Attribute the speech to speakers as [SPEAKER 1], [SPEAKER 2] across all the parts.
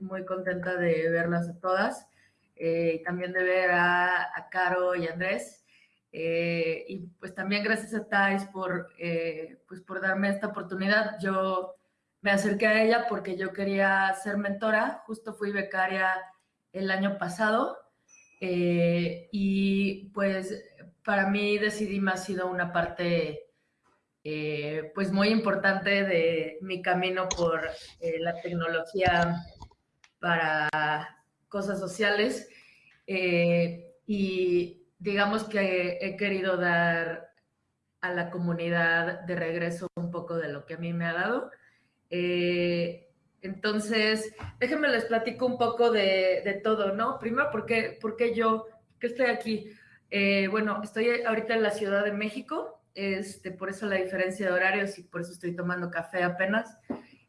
[SPEAKER 1] muy contenta de verlas a todas, eh, también de ver a, Caro y Andrés. Eh, y pues también gracias a Thais por, eh, pues por darme esta oportunidad. Yo me acerqué a ella porque yo quería ser mentora, justo fui becaria el año pasado y pues para mí Decidim ha sido una parte pues muy importante de mi camino por la tecnología para cosas sociales eh, y digamos que he querido dar a la comunidad de regreso un poco de lo que a mí me ha dado. Eh, entonces, déjenme les platico un poco de, todo, ¿no? Primero, ¿por qué, yo, que estoy aquí? Eh, bueno, estoy ahorita en la Ciudad de México, este, por eso la diferencia de horarios y por eso estoy tomando café apenas.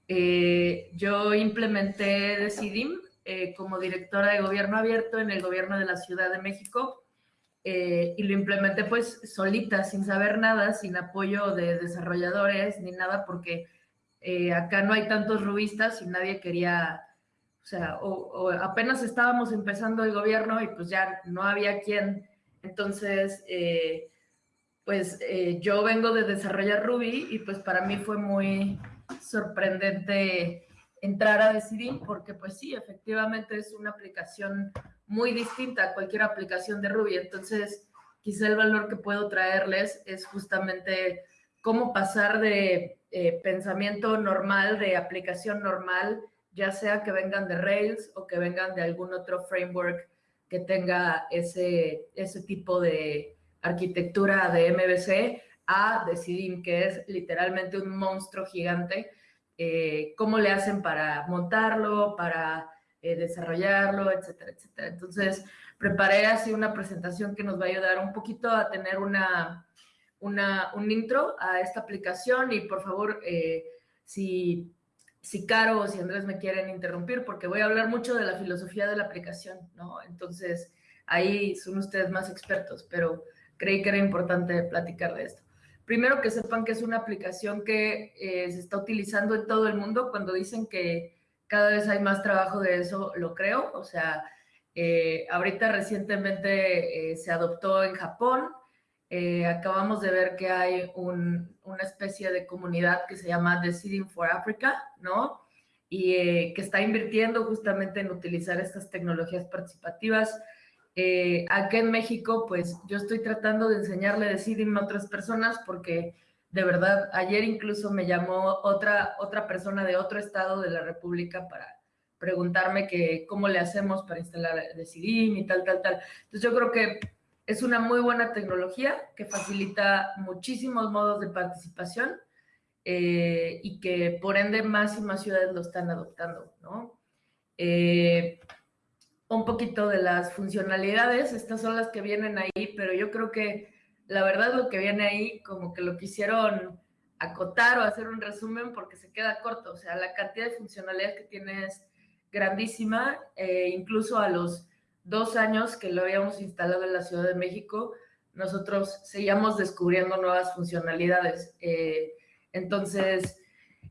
[SPEAKER 1] Eh, yo implementé Decidim eh, como directora de gobierno abierto en el gobierno de la Ciudad de México eh, y lo implementé pues solita, sin saber nada, sin apoyo de desarrolladores ni nada, porque acá no hay tantos rubistas y nadie quería, o sea, apenas estábamos empezando el gobierno y pues ya no había quien. Entonces, pues yo vengo de desarrollar Ruby y pues para mí fue muy sorprendente entrar a Decidim porque pues sí, efectivamente es una aplicación muy distinta a cualquier aplicación de Ruby. Entonces, quizá el valor que puedo traerles es justamente cómo pasar de eh, pensamiento normal, de aplicación normal, ya sea que vengan de Rails o que vengan de algún otro framework que tenga ese, ese tipo de arquitectura de MVC, a Decidim, que es literalmente un monstruo gigante. Eh, ¿Cómo le hacen para montarlo, para eh, desarrollarlo, etcétera, etcétera? Entonces, preparé así una presentación que nos va a ayudar un poquito a tener una, una un intro a esta aplicación y por favor, eh, si, si Caro o si Andrés me quieren interrumpir, porque voy a hablar mucho de la filosofía de la aplicación, ¿no? Entonces, ahí son ustedes más expertos, pero creí que era importante platicar de esto. Primero que sepan que es una aplicación que eh, se está utilizando en todo el mundo. Cuando dicen que cada vez hay más trabajo de eso, lo creo. O sea, eh, ahorita recientemente eh, se adoptó en Japón. acabamos de ver que hay una especie de comunidad que se llama Deciding for Africa, ¿no? Y que está invirtiendo justamente en utilizar estas tecnologías participativas eh, acá en México, pues yo estoy tratando de enseñarle Decidim a otras personas porque de verdad, ayer incluso me llamó otra, otra persona de otro estado de la República para preguntarme que cómo le hacemos para instalar Decidim y tal, tal, tal. Entonces yo creo que es una muy buena tecnología que facilita muchísimos modos de participación eh, y que por ende más y más ciudades lo están adoptando, ¿no? Eh, un poquito de las funcionalidades, estas son las que vienen ahí, pero yo creo que la verdad lo que viene ahí como que lo quisieron acotar o hacer un resumen porque se queda corto, o sea, la cantidad de funcionalidades que tiene es grandísima, eh, incluso a los dos años que lo habíamos instalado en la Ciudad de México, nosotros seguíamos descubriendo nuevas funcionalidades. Eh, entonces,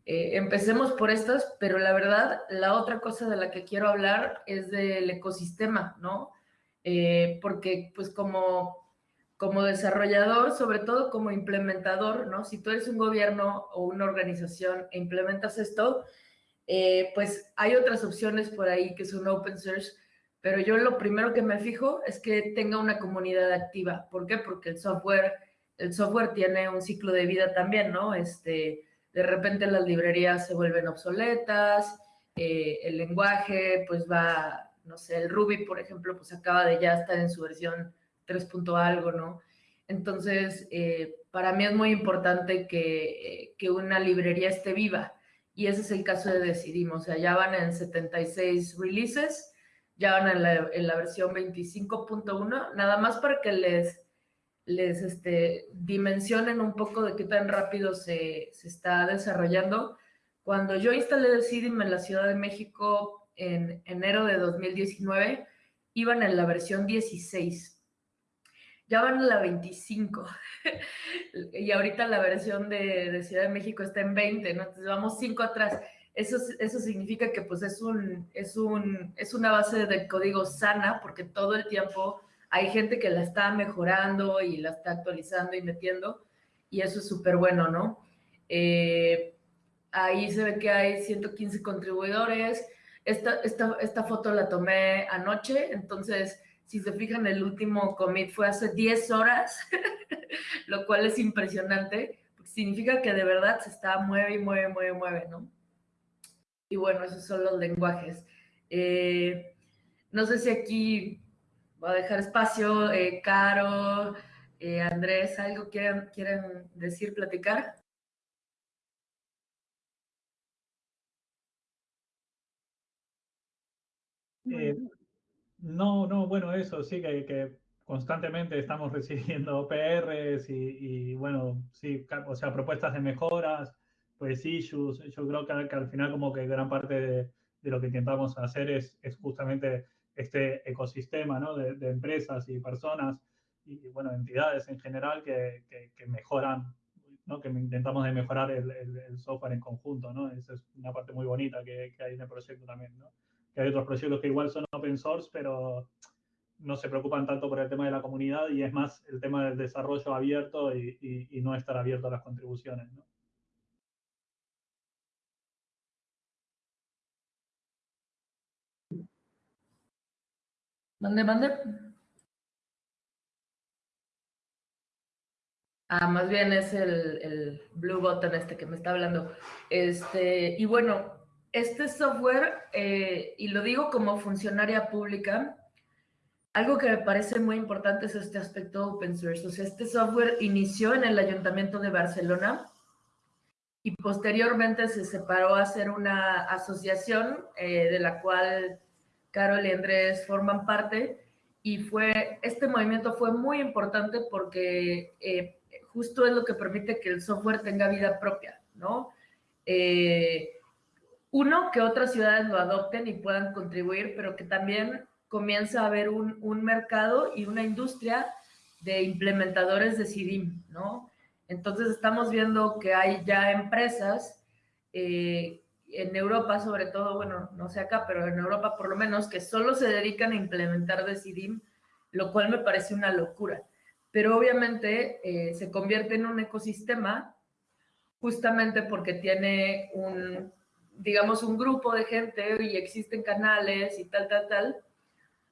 [SPEAKER 1] eh, empecemos por estas, pero la verdad, la otra cosa de la que quiero hablar es del ecosistema, ¿no? Eh, porque pues como, como desarrollador, sobre todo como implementador, ¿no? Si tú eres un gobierno o una organización e implementas esto, eh, pues hay otras opciones por ahí que son open source, pero yo lo primero que me fijo es que tenga una comunidad activa. ¿Por qué? Porque el software, el software tiene un ciclo de vida también, ¿no? Este, de repente las librerías se vuelven obsoletas, eh, el lenguaje pues va, no sé, el Ruby, por ejemplo, pues acaba de ya estar en su versión 3. algo, ¿no? Entonces, eh, para mí es muy importante que, que, una librería esté viva y ese es el caso de Decidimos, o sea, ya van en 76 releases, ya van en la, en la versión 25.1, nada más para que les les este, dimensionen un poco de qué tan rápido se, está desarrollando. Cuando yo instalé Decidim en la Ciudad de México en enero de 2019, iban en la versión 16. Ya van en la 25. y ahorita la versión de, Ciudad de México está en 20, ¿no? Entonces vamos 5 atrás. eso, eso significa que pues es, un, es, un, es una base de código sana porque todo el tiempo hay gente que la está mejorando y la está actualizando y metiendo y eso es súper bueno, ¿no? Eh, ahí se ve que hay 115 contribuidores. Esta, esta, esta foto la tomé anoche, entonces si se fijan, el último commit fue hace 10 horas, lo cual es impresionante, porque significa que de verdad se está mueve y mueve, mueve, mueve, ¿no? Y bueno, esos son los lenguajes. Eh, no sé si aquí voy a dejar espacio, eh, Caro, eh, Andrés, ¿algo quieren, quieren decir, platicar?
[SPEAKER 2] No, no, bueno, eso sí, que, que constantemente estamos recibiendo PRs y, bueno, sí, o sea, propuestas de mejoras, pues issues. Yo creo que, que al final como que gran parte de, de, lo que intentamos hacer es, es justamente este ecosistema, ¿no? De, de, empresas y personas y, bueno, entidades en general que, que, que mejoran, ¿no? Que intentamos de mejorar el, el, el, software en conjunto, ¿no? Esa es una parte muy bonita que, que hay en el proyecto también, ¿no? que hay otros proyectos que igual son open source, pero no se preocupan tanto por el tema de la comunidad y es más el tema del desarrollo abierto y, y, y no estar abierto a las contribuciones. ¿no?
[SPEAKER 1] ¿Mande, mande? Ah, más bien es el, el, blue button este que me está hablando. Este, y bueno, este software, eh, y lo digo como funcionaria pública, algo que me parece muy importante es este aspecto open source. O sea, este software inició en el Ayuntamiento de Barcelona y posteriormente se separó a ser una asociación eh, de la cual Carol y Andrés forman parte. Y fue, este movimiento fue muy importante porque eh, justo es lo que permite que el software tenga vida propia, ¿no? Eh, uno, que otras ciudades lo adopten y puedan contribuir, pero que también comienza a haber un, mercado y una industria de implementadores de CIDIM, ¿no? Entonces estamos viendo que hay ya empresas eh, en Europa, sobre todo, bueno, no sé acá, pero en Europa por lo menos, que solo se dedican a implementar de CIDIM, lo cual me parece una locura. Pero obviamente eh, se convierte en un ecosistema justamente porque tiene un, digamos, un grupo de gente y existen canales y tal, tal, tal,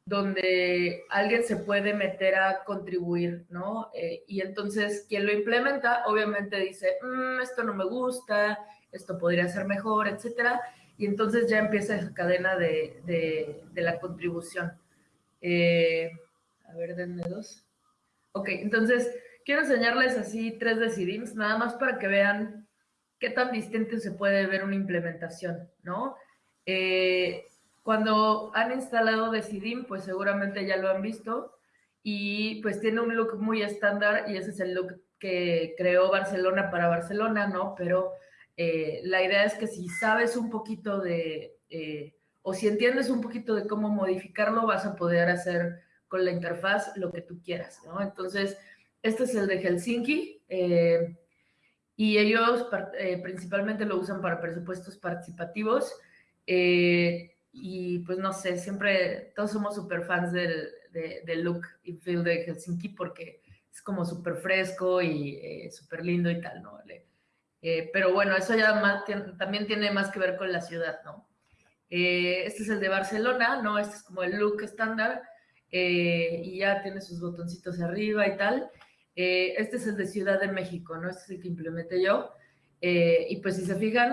[SPEAKER 1] donde alguien se puede meter a contribuir, ¿no? Eh, y entonces quien lo implementa obviamente dice, mmm, esto no me gusta, esto podría ser mejor, etcétera, y entonces ya empieza esa cadena de, de, de la contribución. Eh, a ver, denme dos. Ok, entonces quiero enseñarles así tres decidims, nada más para que vean qué tan distinto se puede ver una implementación, ¿no? Eh, cuando han instalado Decidim, pues seguramente ya lo han visto y pues tiene un look muy estándar y ese es el look que creó Barcelona para Barcelona, ¿no? Pero eh, la idea es que si sabes un poquito de, eh, o si entiendes un poquito de cómo modificarlo, vas a poder hacer con la interfaz lo que tú quieras, ¿no? Entonces, este es el de Helsinki. Eh, y ellos principalmente lo usan para presupuestos participativos. Y pues no sé, siempre todos somos súper fans del, del, look y feel de Helsinki porque es como súper fresco y súper lindo y tal, ¿no? Eh, pero bueno, eso ya más, también tiene más que ver con la ciudad, ¿no? Eh, este es el de Barcelona, ¿no? Este es como el look estándar y ya tiene sus botoncitos arriba y tal. Eh, este es el de Ciudad de México, ¿no? Este es el que implementé yo. Eh, y pues si se fijan,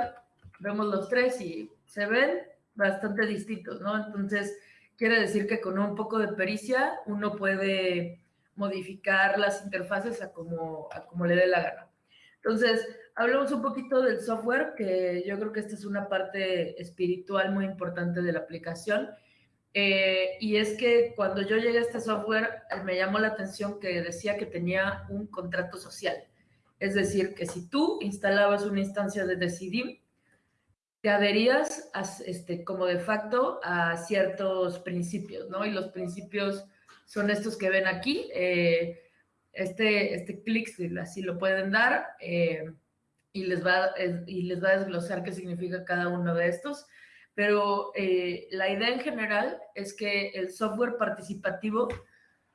[SPEAKER 1] vemos los tres y se ven bastante distintos, ¿no? Entonces, quiere decir que con un poco de pericia uno puede modificar las interfaces a como, a como le dé la gana. Entonces, hablemos un poquito del software, que yo creo que esta es una parte espiritual muy importante de la aplicación. Eh, y es que cuando yo llegué a este software, eh, me llamó la atención que decía que tenía un contrato social. Es decir, que si tú instalabas una instancia de Decidim, te adherías a, este, como de facto a ciertos principios, ¿no? Y los principios son estos que ven aquí. Eh, este, este clic, así lo pueden dar, eh, y les va, y les va a desglosar qué significa cada uno de estos. Pero eh, la idea en general es que el software participativo,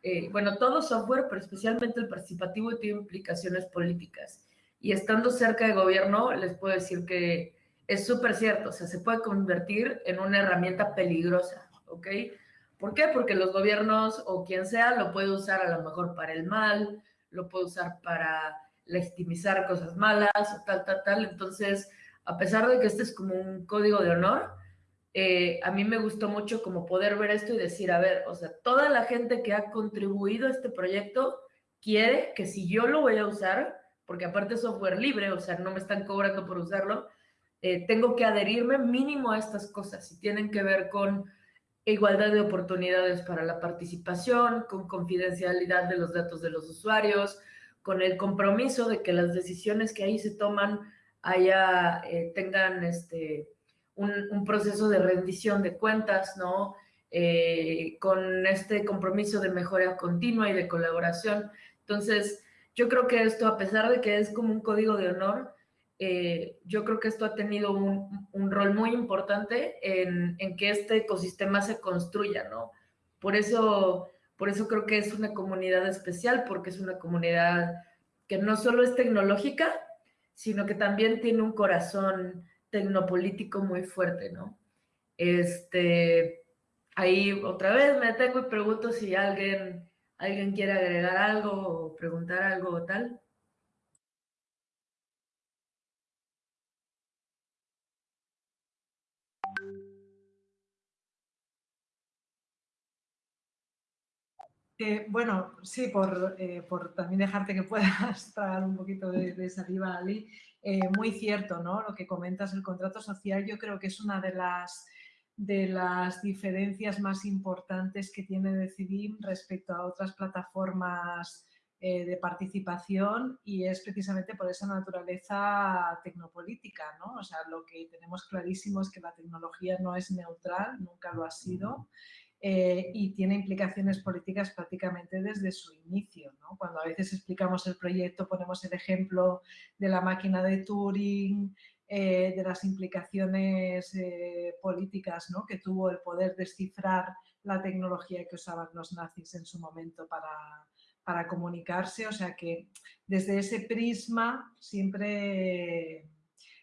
[SPEAKER 1] eh, bueno, todo software, pero especialmente el participativo, tiene implicaciones políticas. Y estando cerca de gobierno, les puedo decir que es súper cierto, o sea, se puede convertir en una herramienta peligrosa, ¿ok? ¿Por qué? Porque los gobiernos o quien sea lo puede usar a lo mejor para el mal, lo puede usar para legitimizar cosas malas tal, tal, tal. Entonces, a pesar de que este es como un código de honor, eh, a mí me gustó mucho como poder ver esto y decir, a ver, o sea, toda la gente que ha contribuido a este proyecto quiere que si yo lo voy a usar, porque aparte es software libre, o sea, no me están cobrando por usarlo, eh, tengo que adherirme mínimo a estas cosas y tienen que ver con igualdad de oportunidades para la participación, con confidencialidad de los datos de los usuarios, con el compromiso de que las decisiones que ahí se toman haya, eh, tengan este, un, proceso de rendición de cuentas, ¿no? Eh, con este compromiso de mejora continua y de colaboración. Entonces, yo creo que esto, a pesar de que es como un código de honor, eh, yo creo que esto ha tenido un, rol muy importante en, que este ecosistema se construya, ¿no? Por eso, por eso creo que es una comunidad especial, porque es una comunidad que no solo es tecnológica, sino que también tiene un corazón tecnopolítico muy fuerte, ¿no? Este, ahí otra vez me detengo y pregunto si alguien, alguien quiere agregar algo o preguntar algo o tal.
[SPEAKER 3] Eh, bueno, sí, eh, por, también dejarte que puedas traer un poquito de, saliva, Ali. Eh, muy cierto, ¿no? Lo que comentas, el contrato social, yo creo que es una de las, de las diferencias más importantes que tiene Decidim respecto a otras plataformas de participación y es precisamente por esa naturaleza tecnopolítica, ¿no? O sea, lo que tenemos clarísimo es que la tecnología no es neutral, nunca lo ha sido eh, y tiene implicaciones políticas prácticamente desde su inicio. Cuando a veces explicamos el proyecto ponemos el ejemplo de la máquina de Turing, eh, de las implicaciones eh, políticas que tuvo el poder descifrar la tecnología que usaban los nazis en su momento para, para comunicarse. O sea que desde ese prisma siempre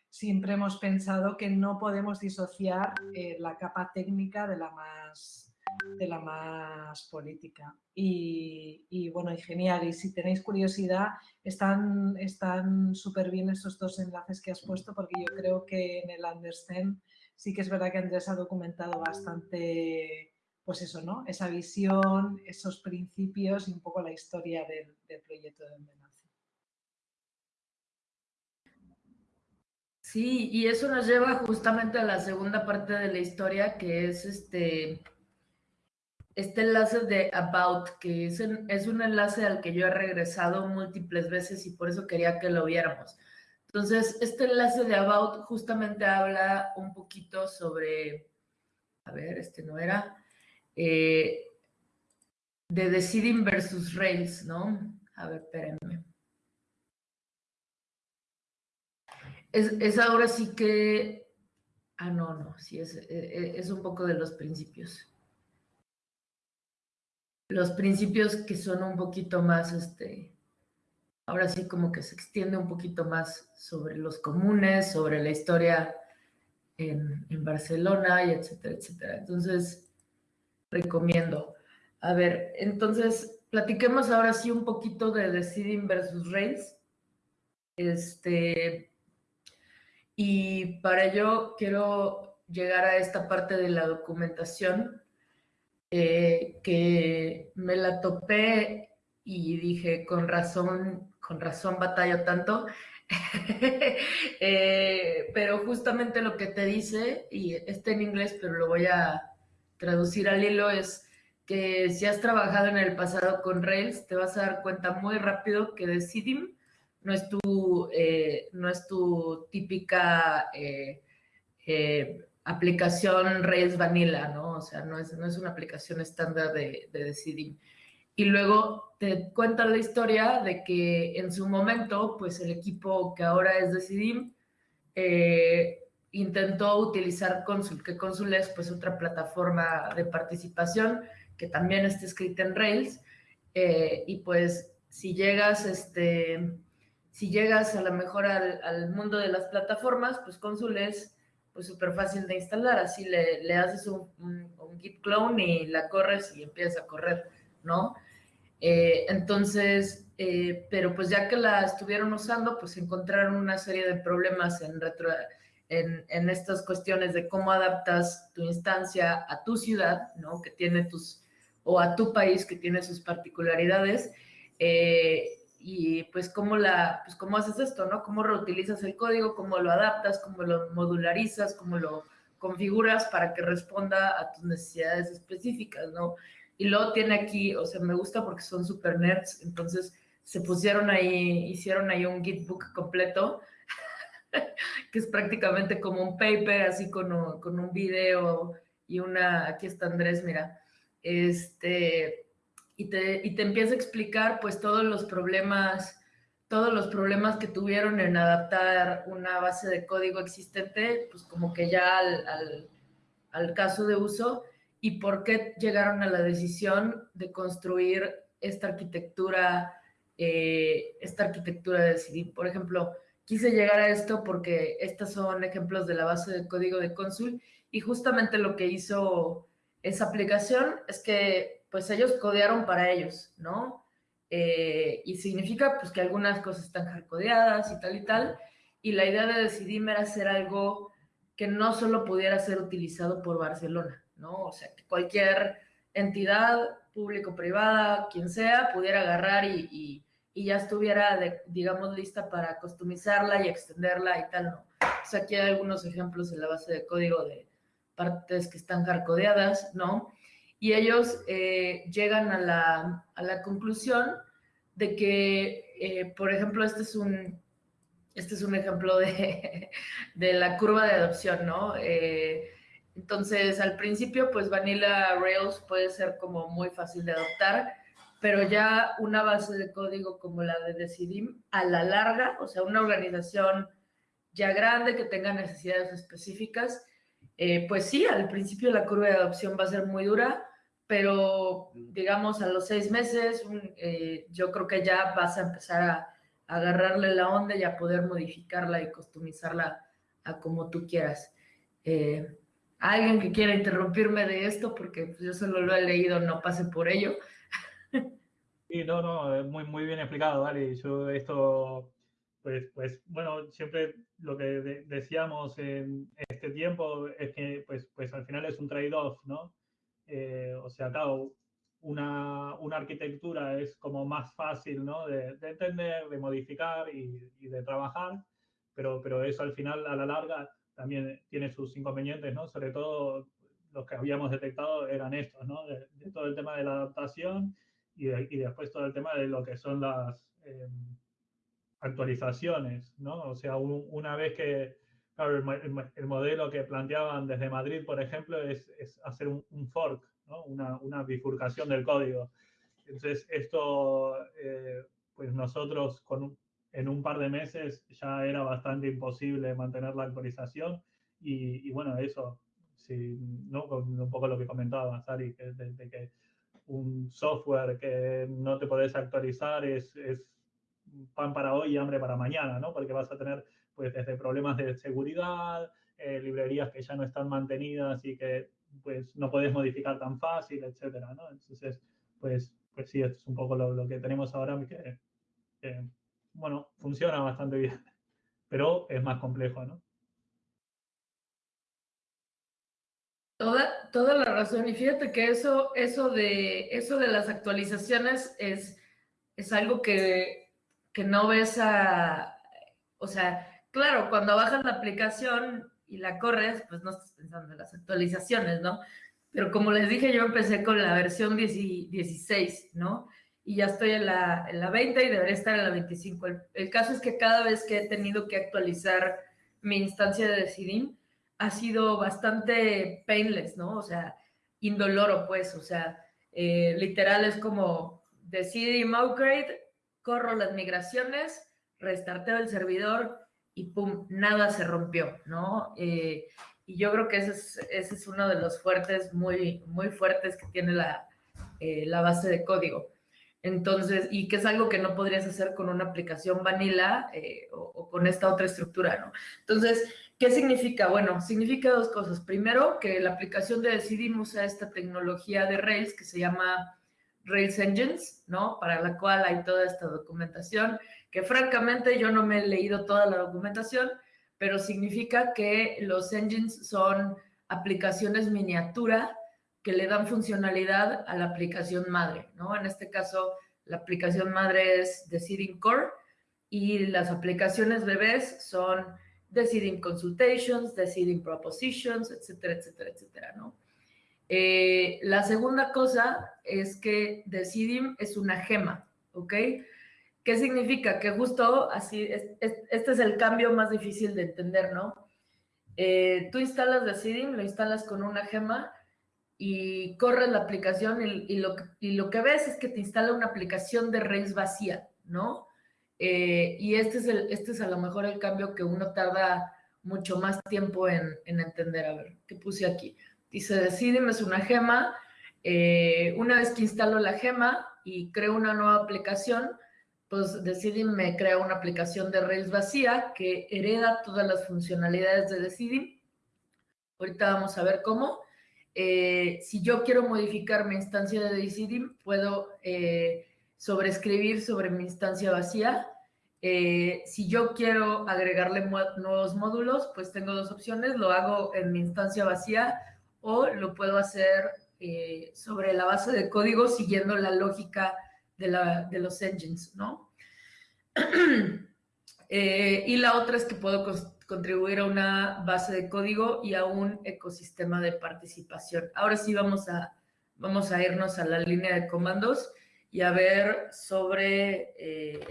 [SPEAKER 3] siempre hemos pensado que no podemos disociar la capa técnica de la más de la más política. Y, bueno, y genial. Y si tenéis curiosidad, están súper bien esos dos enlaces que has puesto porque yo creo que en el Understand sí que es verdad que Andrés ha documentado bastante, pues eso, ¿no? Esa visión, esos principios y un poco la historia del, proyecto de Envenace.
[SPEAKER 1] Sí, y eso nos lleva justamente a la segunda parte de la historia, que es este este enlace de About, que es, es un enlace al que yo he regresado múltiples veces y por eso quería que lo viéramos. Entonces, este enlace de About justamente habla un poquito sobre, a ver, este no era, eh, de Deciding versus Rails, ¿no? A ver, espérenme. Es, es ahora sí que, ah, no, no, sí, es, e, e, es un poco de los principios los principios que son un poquito más, este, ahora sí como que se extiende un poquito más sobre los comunes, sobre la historia en, Barcelona y etcétera, etcétera. Entonces, recomiendo. A ver, entonces, platiquemos ahora sí un poquito de Deciding versus Rails. Este, y para ello quiero llegar a esta parte de la documentación eh, que me la topé y dije, con razón, con razón batallo tanto. Eh, pero justamente lo que te dice, y está en inglés, pero lo voy a traducir al hilo, es que si has trabajado en el pasado con Rails, te vas a dar cuenta muy rápido que Decidim no es tu, eh, no es tu típica aplicación Rails Vanilla, ¿no? O sea, no es, no es una aplicación estándar de, de Decidim. y luego te cuentan la historia de que en su momento, pues el equipo que ahora es Decidim eh, intentó utilizar Consul, que Consul es pues otra plataforma de participación que también está escrita en Rails, eh, y pues si llegas, este, si llegas a lo mejor al, mundo de las plataformas, pues Consul es pues súper fácil de instalar, así le, le haces un, un, git clone y la corres y empiezas a correr, ¿no? Eh, entonces, eh, pero pues ya que la estuvieron usando, pues encontraron una serie de problemas en, retro, en, en, estas cuestiones de cómo adaptas tu instancia a tu ciudad, ¿no? Que tiene tus, o a tu país que tiene sus particularidades. Eh, y pues cómo, la, pues cómo haces esto, ¿no? Cómo reutilizas el código, cómo lo adaptas, cómo lo modularizas, cómo lo configuras para que responda a tus necesidades específicas, ¿no? Y luego tiene aquí, o sea, me gusta porque son super nerds, entonces se pusieron ahí, hicieron ahí un Gitbook completo, que es prácticamente como un paper, así con un, con un video y una, aquí está Andrés, mira, este, y te, y te empieza a explicar pues todos los problemas, todos los problemas que tuvieron en adaptar una base de código existente, pues como que ya al, al, caso de uso y por qué llegaron a la decisión de construir esta arquitectura, eh, esta arquitectura de CD. Por ejemplo, quise llegar a esto porque estos son ejemplos de la base de código de Consul y justamente lo que hizo esa aplicación es que pues ellos codearon para ellos, ¿no? Eh, y significa pues que algunas cosas están hardcodeadas y tal y tal, y la idea de decidirme era hacer algo que no solo pudiera ser utilizado por Barcelona, ¿no? O sea, que cualquier entidad, público-privada, quien sea, pudiera agarrar y, y, ya estuviera, digamos, lista para customizarla y extenderla y tal, ¿no? O sea, aquí hay algunos ejemplos en la base de código de partes que están hardcodeadas, ¿no? Y ellos eh, llegan a la, a la, conclusión de que, eh, por ejemplo, este es un, este es un ejemplo de, de la curva de adopción, ¿no? Eh, entonces, al principio, pues Vanilla Rails puede ser como muy fácil de adoptar, pero ya una base de código como la de Decidim, a la larga, o sea, una organización ya grande que tenga necesidades específicas, pues sí, al principio la curva de adopción va a ser muy dura, pero digamos a los seis meses eh, yo creo que ya vas a empezar a, agarrarle la onda y a poder modificarla y customizarla a como tú quieras. Eh, alguien que quiera interrumpirme de esto, porque yo solo lo he leído, no pase por ello.
[SPEAKER 2] Sí, no, no, muy, muy bien explicado, vale. Yo esto, pues, pues, bueno, siempre lo que decíamos en este tiempo es que, pues, pues al final es un trade-off, ¿no? Eh, o sea, claro, una, una, arquitectura es como más fácil ¿no? de, de entender, de modificar y, y, de trabajar, pero, pero eso al final, a la larga, también tiene sus inconvenientes, ¿no? Sobre todo los que habíamos detectado eran estos, ¿no? De, de todo el tema de la adaptación y, y, después todo el tema de lo que son las eh, actualizaciones, ¿no? O sea, un, una vez que, Claro, el, el, modelo que planteaban desde Madrid, por ejemplo, es, es hacer un, un fork, ¿no? una, una, bifurcación del código. Entonces, esto, eh, pues nosotros con un, en un par de meses ya era bastante imposible mantener la actualización y, y bueno, eso, sí, ¿no? Con un poco lo que comentaba Sari, que, de, de que un software que no te podés actualizar es, es pan para hoy y hambre para mañana, ¿no? Porque vas a tener pues desde problemas de seguridad, eh, librerías que ya no están mantenidas y que pues no puedes modificar tan fácil, etcétera, ¿no? Entonces, pues, pues sí, esto es un poco lo, lo que tenemos ahora que, bueno, funciona bastante bien, pero es más complejo, ¿no?
[SPEAKER 1] Toda, toda la razón. Y fíjate que eso, eso, de, eso de las actualizaciones es, es algo que, que no ves a, o sea, claro, cuando bajas la aplicación y la corres, pues no estás pensando en las actualizaciones, ¿no? Pero como les dije, yo empecé con la versión 16, ¿no? Y ya estoy en la, en la 20 y debería estar en la 25. El, caso es que cada vez que he tenido que actualizar mi instancia de Decidim, ha sido bastante painless, ¿no? O sea, indoloro, pues, o sea, eh, literal es como decidí upgrade, corro las migraciones, restarteo el servidor y nada se rompió, ¿no? Eh, y yo creo que ese es, uno de los fuertes, muy, muy fuertes que tiene la, eh, la base de código. Entonces, y que es algo que no podrías hacer con una aplicación vanilla eh, o, o, con esta otra estructura, ¿no? Entonces, ¿qué significa? Bueno, significa dos cosas. Primero, que la aplicación de Decidim usa esta tecnología de Rails que se llama Rails Engines, ¿no? Para la cual hay toda esta documentación, que francamente yo no me he leído toda la documentación, pero significa que los engines son aplicaciones miniatura que le dan funcionalidad a la aplicación madre, ¿no? En este caso, la aplicación madre es Deciding Core y las aplicaciones bebés son Deciding Consultations, Deciding Propositions, etcétera, etcétera, etcétera, ¿no? Eh, la segunda cosa es que Decidim es una gema, ¿ok? ¿Qué significa? Que justo así, es, es, este es el cambio más difícil de entender, ¿no? Eh, tú instalas Decidim, lo instalas con una gema y corres la aplicación y, y, lo, y, lo, que ves es que te instala una aplicación de Rails vacía, ¿no? Eh, y este es, el, este es a lo mejor el cambio que uno tarda mucho más tiempo en, en entender. A ver, ¿qué puse aquí? Dice, Decidim es una gema. Eh, una vez que instalo la gema y creo una nueva aplicación, pues Decidim me crea una aplicación de Rails vacía que hereda todas las funcionalidades de Decidim. Ahorita vamos a ver cómo. Eh, si yo quiero modificar mi instancia de Decidim, puedo eh, sobreescribir sobre mi instancia vacía. Eh, si yo quiero agregarle nuevos módulos, pues tengo dos opciones. Lo hago en mi instancia vacía o lo puedo hacer eh, sobre la base de código siguiendo la lógica de, la, de los engines, ¿no? eh, y la otra es que puedo contribuir a una base de código y a un ecosistema de participación. Ahora sí vamos a, vamos a irnos a la línea de comandos y a ver sobre... Eh,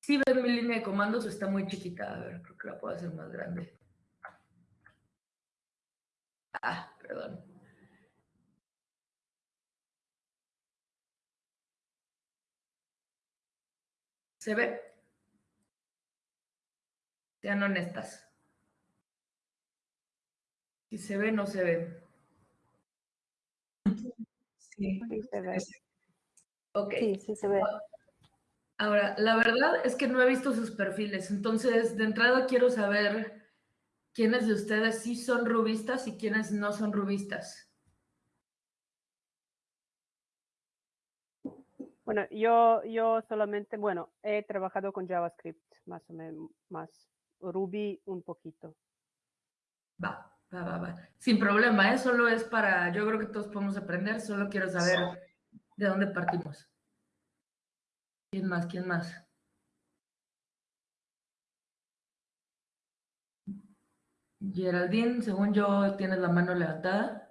[SPEAKER 1] ¿Sí ven mi línea de comandos está muy chiquita? A ver, creo que la puedo hacer más grande. Ah, perdón. ¿Se ve? Sean honestas. Si se ve, no se ve.
[SPEAKER 4] Sí, sí se ve.
[SPEAKER 1] Ok.
[SPEAKER 4] Sí, sí se ve.
[SPEAKER 1] Ahora, la verdad es que no he visto sus perfiles, entonces de entrada quiero saber quiénes de ustedes sí son rubistas y quiénes no son rubistas.
[SPEAKER 4] Bueno, yo, yo solamente, bueno, he trabajado con JavaScript, más o menos, más Ruby un poquito.
[SPEAKER 1] Va, va, va, va. Sin problema, ¿eh? Solo es para, yo creo que todos podemos aprender, solo quiero saber de dónde partimos. ¿Quién más? ¿Quién más? Geraldine, según yo, tienes la mano levantada.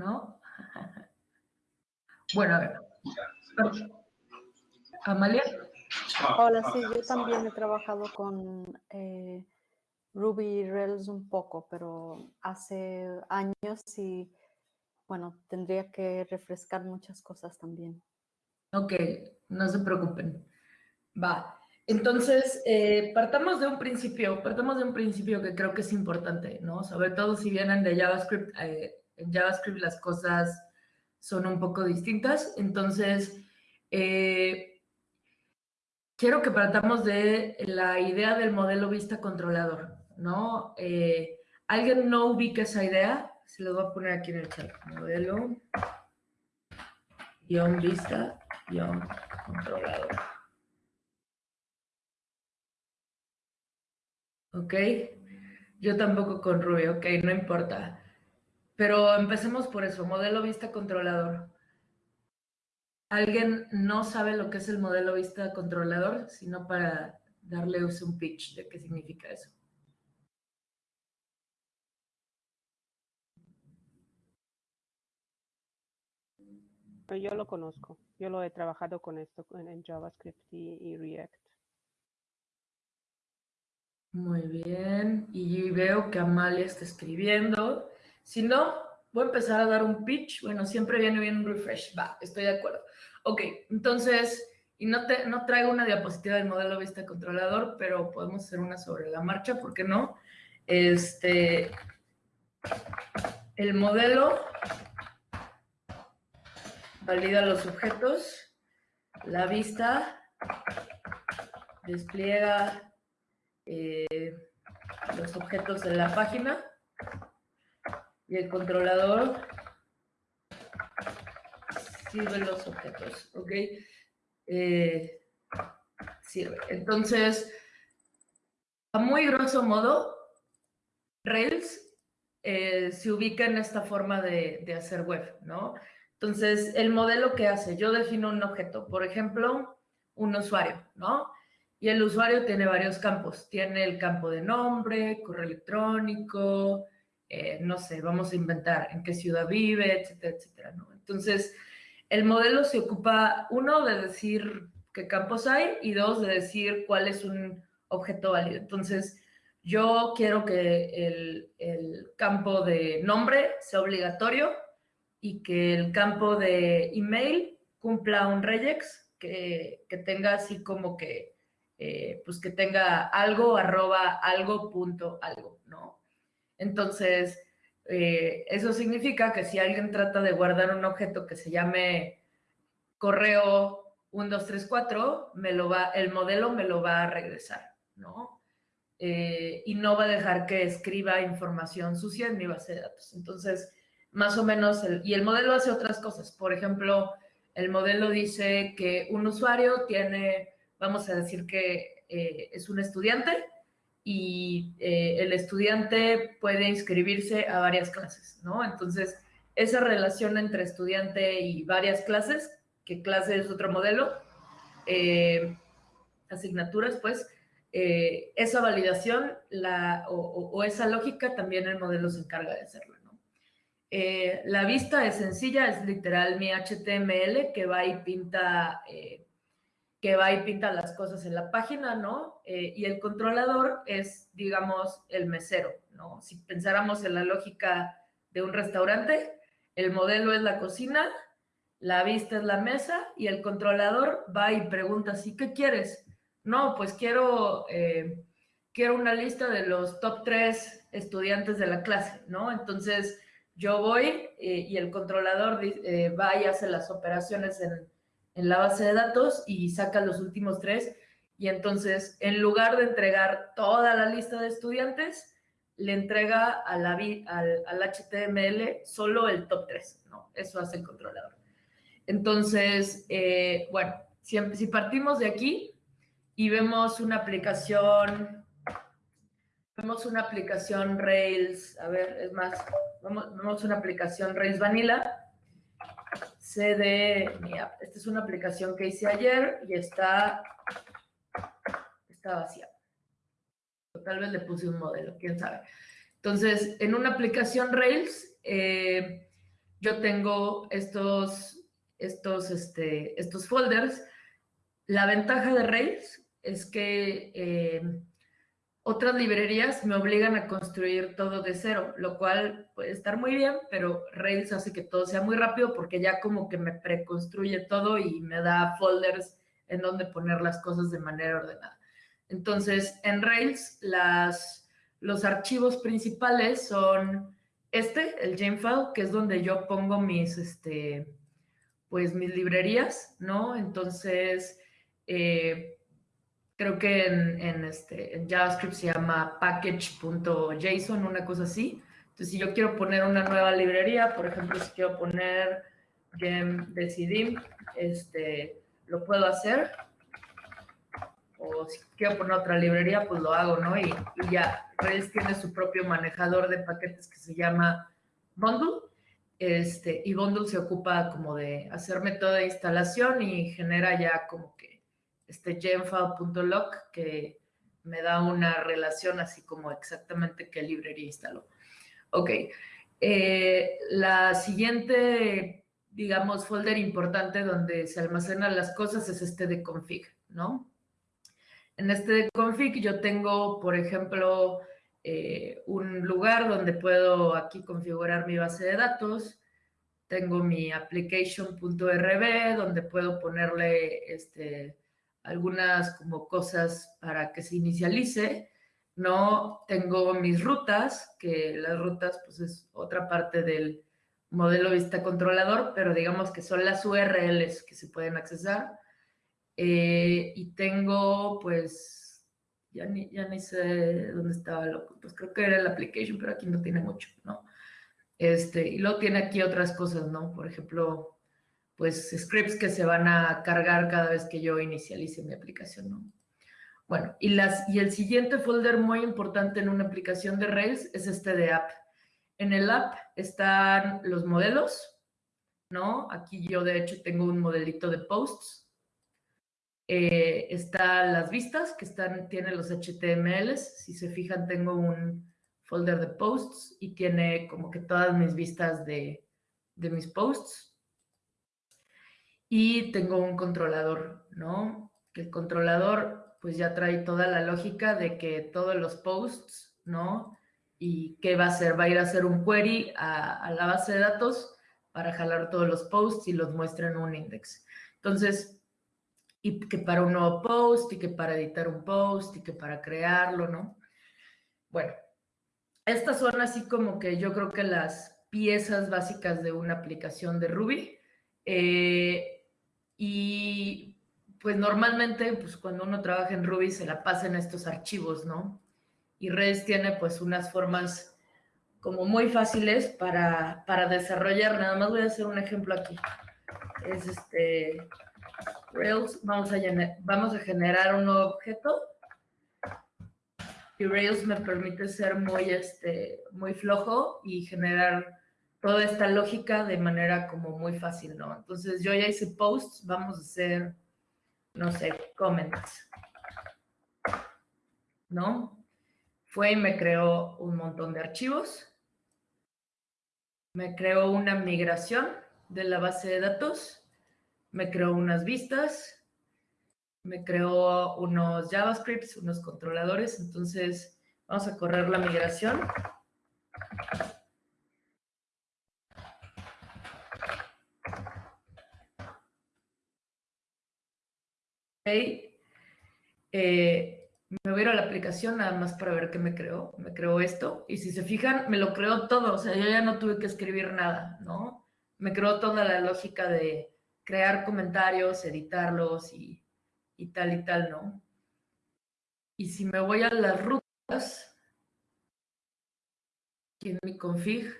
[SPEAKER 1] ¿No? Bueno, a ver. Amalia.
[SPEAKER 5] Hola, sí, yo también he trabajado con eh, Ruby Rails un poco, pero hace años y bueno, tendría que refrescar muchas cosas también.
[SPEAKER 1] Ok, no se preocupen. Va. Entonces, eh, partamos de un principio, partamos de un principio que creo que es importante, ¿no? Sobre todo si vienen de JavaScript, eh, en JavaScript las cosas son un poco distintas. Entonces, eh, quiero que partamos de la idea del modelo vista controlador. ¿no? Eh, ¿Alguien no ubica esa idea? Se lo voy a poner aquí en el chat. Modelo, guion vista, guion controlador. ¿Ok? Yo tampoco con Ruby, ok, no importa. Pero empecemos por eso, modelo vista controlador. ¿Alguien no sabe lo que es el modelo vista controlador? Sino para darle un pitch de qué significa eso.
[SPEAKER 4] Yo lo conozco, yo lo he trabajado con esto en, JavaScript y, y, React.
[SPEAKER 1] Muy bien. Y veo que Amalia está escribiendo. Si no, voy a empezar a dar un pitch. Bueno, siempre viene bien un refresh. Va, estoy de acuerdo. Ok, entonces, y no, te, no traigo una diapositiva del modelo vista controlador, pero podemos hacer una sobre la marcha, ¿por qué no? Este, el modelo valida los objetos, la vista despliega eh, los objetos en la página y el controlador sirve los objetos, ¿ok? Eh, sirve. Entonces, a muy grosso modo, Rails eh, se ubica en esta forma de, de, hacer web, ¿no? Entonces, el modelo que hace, yo defino un objeto, por ejemplo, un usuario, ¿no? Y el usuario tiene varios campos. Tiene el campo de nombre, correo electrónico, eh, no sé, vamos a inventar en qué ciudad vive, etcétera, etcétera, ¿no? Entonces, el modelo se ocupa, uno, de decir qué campos hay y dos, de decir cuál es un objeto válido. Entonces, yo quiero que el, el campo de nombre sea obligatorio y que el campo de email cumpla un regex que, que tenga así como que, eh, pues que tenga algo, arroba, algo, punto, algo, ¿no? Entonces, eh, eso significa que si alguien trata de guardar un objeto que se llame correo 1234, me lo va, el modelo me lo va a regresar, ¿no? Eh, y no va a dejar que escriba información sucia en mi base de datos. Entonces, más o menos, y el modelo hace otras cosas. Por ejemplo, el modelo dice que un usuario tiene, vamos a decir que eh, es un estudiante, y eh, el estudiante puede inscribirse a varias clases, ¿no? Entonces, esa relación entre estudiante y varias clases, que clase es otro modelo, eh, asignaturas, pues, eh, esa validación la, o, o, esa lógica también el modelo se encarga de hacerlo, ¿no? la vista es sencilla, es literal mi HTML que va y pinta que va y pinta las cosas en la página, ¿no? Eh, y el controlador es, digamos, el mesero, ¿no? Si pensáramos en la lógica de un restaurante, el modelo es la cocina, la vista es la mesa y el controlador va y pregunta, ¿sí qué quieres? No, pues quiero, eh, quiero una lista de los top tres estudiantes de la clase, ¿no? Entonces, yo voy eh, y el controlador va y hace las operaciones en en la base de datos y saca los últimos tres. Y entonces, en lugar de entregar toda la lista de estudiantes, le entrega a la, al, HTML solo el top 3, ¿no? Eso hace el controlador. Entonces, eh, bueno, si, si, partimos de aquí y vemos una aplicación, vemos una aplicación Rails, a ver, es más, vemos, vemos una aplicación Rails Vanilla, CD, mira, esta es una aplicación que hice ayer y está, está vacía. tal vez le puse un modelo, quién sabe. Entonces, en una aplicación Rails, eh, yo tengo estos, estos, este, estos folders. La ventaja de Rails es que eh, otras librerías me obligan a construir todo de cero, lo cual puede estar muy bien, pero Rails hace que todo sea muy rápido porque ya como que me preconstruye todo y me da folders en donde poner las cosas de manera ordenada. Entonces, en Rails, las, los archivos principales son este, el Jamefile, que es donde yo pongo mis, este, pues, mis librerías, ¿no? Entonces, eh, creo que en, este, en JavaScript se llama package.json, una cosa así. Entonces, si yo quiero poner una nueva librería, por ejemplo, si quiero poner gem decidim, este, lo puedo hacer. O si quiero poner otra librería, pues lo hago, ¿no? Y, y ya, Rails tiene su propio manejador de paquetes que se llama Bundle. Este, y Bundle se ocupa como de hacerme toda instalación y genera ya como que este genfile.loc que me da una relación así como exactamente qué librería instaló. Ok, eh, la siguiente, digamos, folder importante donde se almacenan las cosas es este de config, ¿no? En este config yo tengo, por ejemplo, eh, un lugar donde puedo aquí configurar mi base de datos. Tengo mi application.rb donde puedo ponerle este, algunas como cosas para que se inicialice. No tengo mis rutas, que las rutas pues es otra parte del modelo vista controlador, pero digamos que son las URLs que se pueden accesar. Eh, y tengo pues, ya ni, ya ni sé dónde estaba, loco. pues creo que era el application, pero aquí no tiene mucho, ¿no? Este, y luego tiene aquí otras cosas, ¿no? Por ejemplo, pues scripts que se van a cargar cada vez que yo inicialice mi aplicación, ¿no? Bueno, y, las, y el siguiente folder muy importante en una aplicación de Rails es este de app. En el app están los modelos, ¿no? Aquí yo de hecho tengo un modelito de posts. Eh, están las vistas que están, tienen los HTMLs. Si se fijan, tengo un folder de posts y tiene como que todas mis vistas de, de mis posts y tengo un controlador, ¿no? Que el controlador pues ya trae toda la lógica de que todos los posts, ¿no? Y qué va a hacer, va a ir a hacer un query a, la base de datos para jalar todos los posts y los muestra en un index. Entonces, y que para un nuevo post, y que para editar un post, y que para crearlo, ¿no? Bueno, estas son así como que yo creo que las piezas básicas de una aplicación de Ruby. Eh, y pues normalmente, pues cuando uno trabaja en Ruby se la pasa en estos archivos, ¿no? Y Rails tiene pues unas formas como muy fáciles para, para desarrollar. Nada más voy a hacer un ejemplo aquí. Es este, Rails, vamos a, vamos a generar un nuevo objeto. Y Rails me permite ser muy, este, muy flojo y generar toda esta lógica de manera como muy fácil, ¿no? Entonces yo ya hice posts, vamos a hacer, no sé, comments, ¿no? Fue y me creó un montón de archivos, me creó una migración de la base de datos, me creó unas vistas, me creó unos JavaScripts, unos controladores, entonces vamos a correr la migración. Eh, me voy a ir a la aplicación nada más para ver qué me creó. Me creó esto. Y si se fijan, me lo creó todo. O sea, yo ya no tuve que escribir nada, ¿no? Me creó toda la lógica de crear comentarios, editarlos y, y tal y tal, ¿no? Y si me voy a las rutas, aquí en mi config,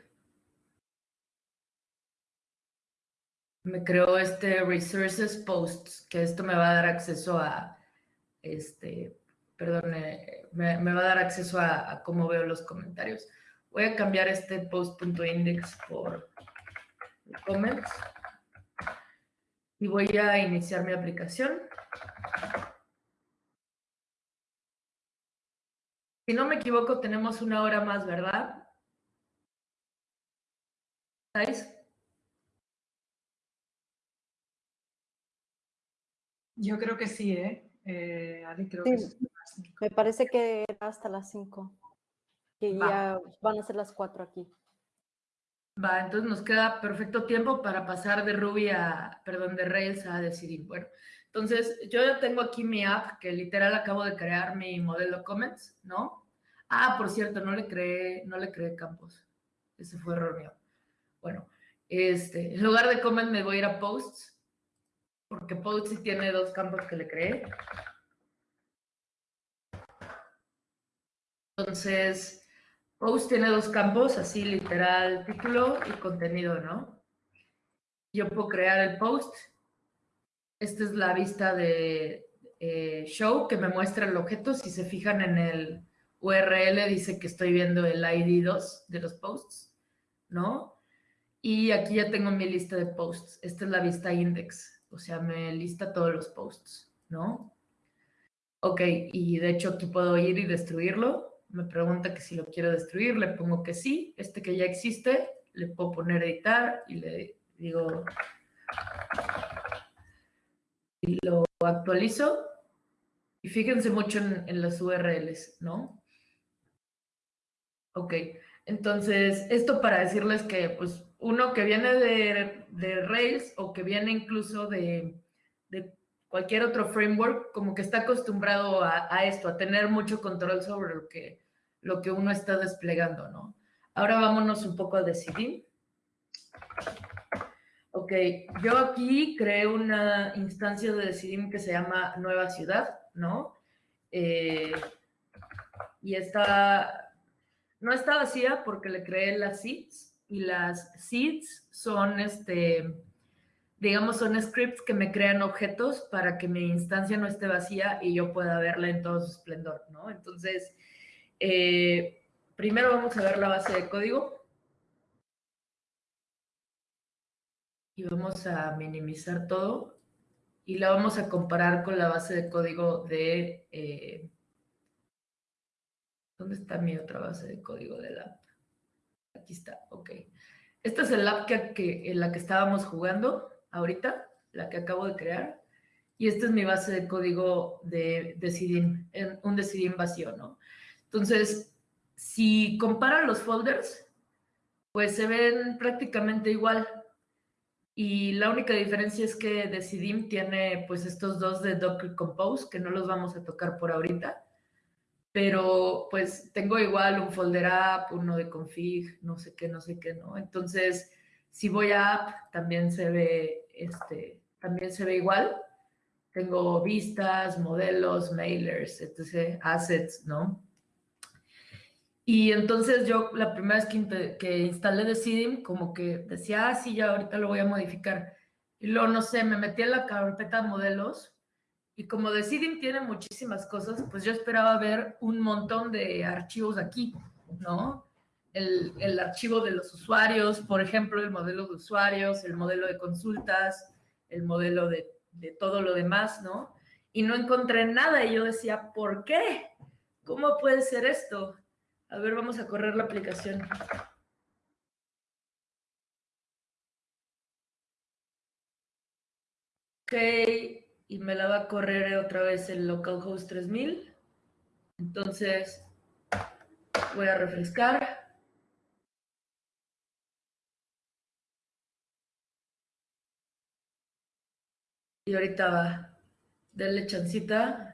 [SPEAKER 1] me creó este Resources Posts, que esto me va a dar acceso a, este, perdón, eh, me, va a dar acceso a, cómo veo los comentarios. Voy a cambiar este post.index por comments y voy a iniciar mi aplicación. Si no me equivoco, tenemos una hora más, ¿verdad? ¿Estáis?
[SPEAKER 3] Yo creo que sí, ¿eh? eh creo
[SPEAKER 5] que Me parece que era hasta las 5. Que ya van a ser las 4 aquí.
[SPEAKER 1] Va, entonces nos queda perfecto tiempo para pasar de Ruby a, perdón, de Rails a decidir. Bueno, entonces yo ya tengo aquí mi app, que literal acabo de crear mi modelo comments, ¿no? Ah, por cierto, no le creé, no le creé campos. Ese fue error mío. Bueno, este, en lugar de comment me voy a ir a posts porque Post tiene dos campos que le creé. Entonces, Post tiene dos campos, así literal, título y contenido, ¿no? Yo puedo crear el post. Esta es la vista de eh, show que me muestra el objeto. Si se fijan en el URL, dice que estoy viendo el ID 2 de los posts, ¿no? Y aquí ya tengo mi lista de posts. Esta es la vista index o sea, me lista todos los posts, ¿no? Ok, y de hecho aquí puedo ir y destruirlo. Me pregunta que si lo quiero destruir, le pongo que sí. Este que ya existe, le puedo poner editar y le digo... Y lo actualizo. Y fíjense mucho en, en las URLs, ¿no? Ok, entonces, esto para decirles que, pues, uno que viene de, Rails o que viene incluso de, cualquier otro framework, como que está acostumbrado a, a, esto, a tener mucho control sobre lo que, lo que uno está desplegando, ¿no? Ahora vámonos un poco a decidir. Ok, yo aquí creé una instancia de Decidim que se llama Nueva Ciudad, ¿no? Eh, y está, no está vacía porque le creé las seeds y las seeds son, este, digamos, son scripts que me crean objetos para que mi instancia no esté vacía y yo pueda verla en todo su esplendor, ¿no? Entonces, eh, primero vamos a ver la base de código. y vamos a minimizar todo y la vamos a comparar con la base de código de... Eh, ¿Dónde está mi otra base de código del app? Aquí está, ok. Esta es el app que, en la que estábamos jugando ahorita, la que acabo de crear. Y esta es mi base de código de Decidim, un Decidim vacío, ¿no? Entonces, si comparan los folders, pues se ven prácticamente igual. Y la única diferencia es que Decidim tiene pues estos dos de Docker Compose, que no los vamos a tocar por ahorita. Pero pues tengo igual un folder app, uno de config, no sé qué, no sé qué, ¿no? Entonces, si voy a app, también se ve, este, también se ve igual. Tengo vistas, modelos, mailers, etc., assets, ¿no? Y entonces yo la primera vez que, que instalé Decidim, como que decía, ah, sí, ya ahorita lo voy a modificar. Y luego, no sé, me metí en la carpeta modelos y como Decidim tiene muchísimas cosas, pues yo esperaba ver un montón de archivos aquí, ¿no? El, archivo de los usuarios, por ejemplo, el modelo de usuarios, el modelo de consultas, el modelo de, de todo lo demás, ¿no? Y no encontré nada y yo decía, ¿por qué? ¿Cómo puede ser esto? A ver, vamos a correr la aplicación. Ok, y me la va a correr otra vez el localhost 3000. Entonces, voy a refrescar. Y ahorita va. Denle chancita.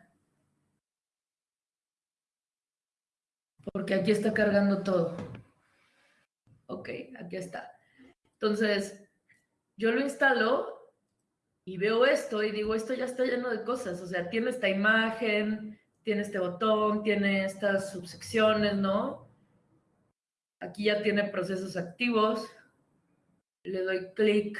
[SPEAKER 1] porque aquí está cargando todo. Ok, aquí está. Entonces, yo lo instalo y veo esto y digo, esto ya está lleno de cosas. O sea, tiene esta imagen, tiene este botón, tiene estas subsecciones, ¿no? Aquí ya tiene procesos activos. Le doy clic.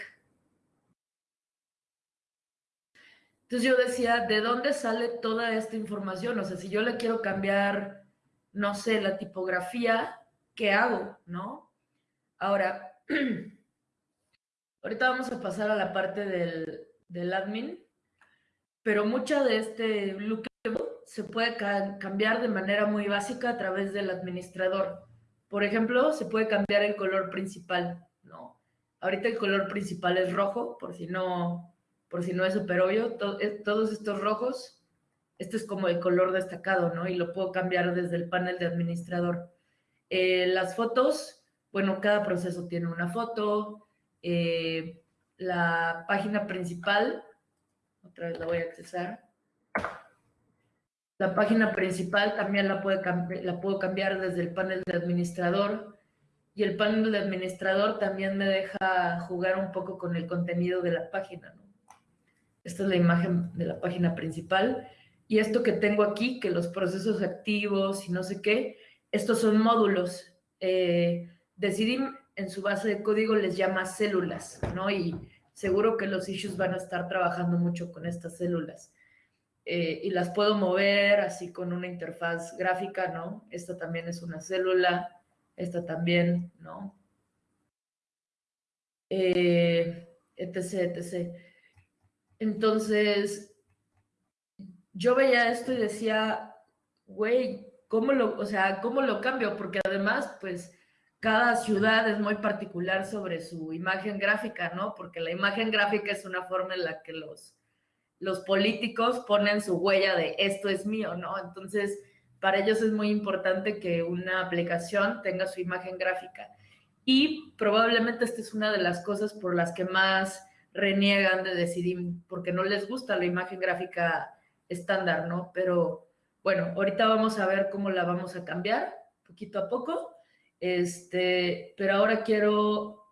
[SPEAKER 1] Entonces yo decía, ¿de dónde sale toda esta información? O sea, si yo le quiero cambiar no sé, la tipografía, ¿qué hago? ¿No? Ahora, ahorita vamos a pasar a la parte del, admin, pero mucha de este look se puede cambiar de manera muy básica a través del administrador. Por ejemplo, se puede cambiar el color principal, ¿no? Ahorita el color principal es rojo, por si no, por si no es súper obvio. todos estos rojos este es como el color destacado, ¿no? Y lo puedo cambiar desde el panel de administrador. Eh, las fotos, bueno, cada proceso tiene una foto. Eh, la página principal, otra vez la voy a accesar. La página principal también la, puede la puedo cambiar desde el panel de administrador. Y el panel de administrador también me deja jugar un poco con el contenido de la página. Esta es la imagen de la página principal. Y esto que tengo aquí, que los procesos activos y no sé qué, estos son módulos. Eh, Decidim en su base de código les llama células, ¿no? Y seguro que los issues van a estar trabajando mucho con estas células. Eh, y las puedo mover así con una interfaz gráfica, ¿no? Esta también es una célula, esta también, ¿no? Eh, etc, etc. Entonces, yo veía esto y decía, güey, ¿cómo lo, o sea, cómo lo cambio? Porque además, pues, cada ciudad es muy particular sobre su imagen gráfica, ¿no? Porque la imagen gráfica es una forma en la que los, los políticos ponen su huella de esto es mío, ¿no? Entonces, para ellos es muy importante que una aplicación tenga su imagen gráfica. Y probablemente esta es una de las cosas por las que más reniegan de decidir, porque no les gusta la imagen gráfica estándar, ¿no? Pero bueno, ahorita vamos a ver cómo la vamos a cambiar poquito a poco. Este, pero ahora quiero,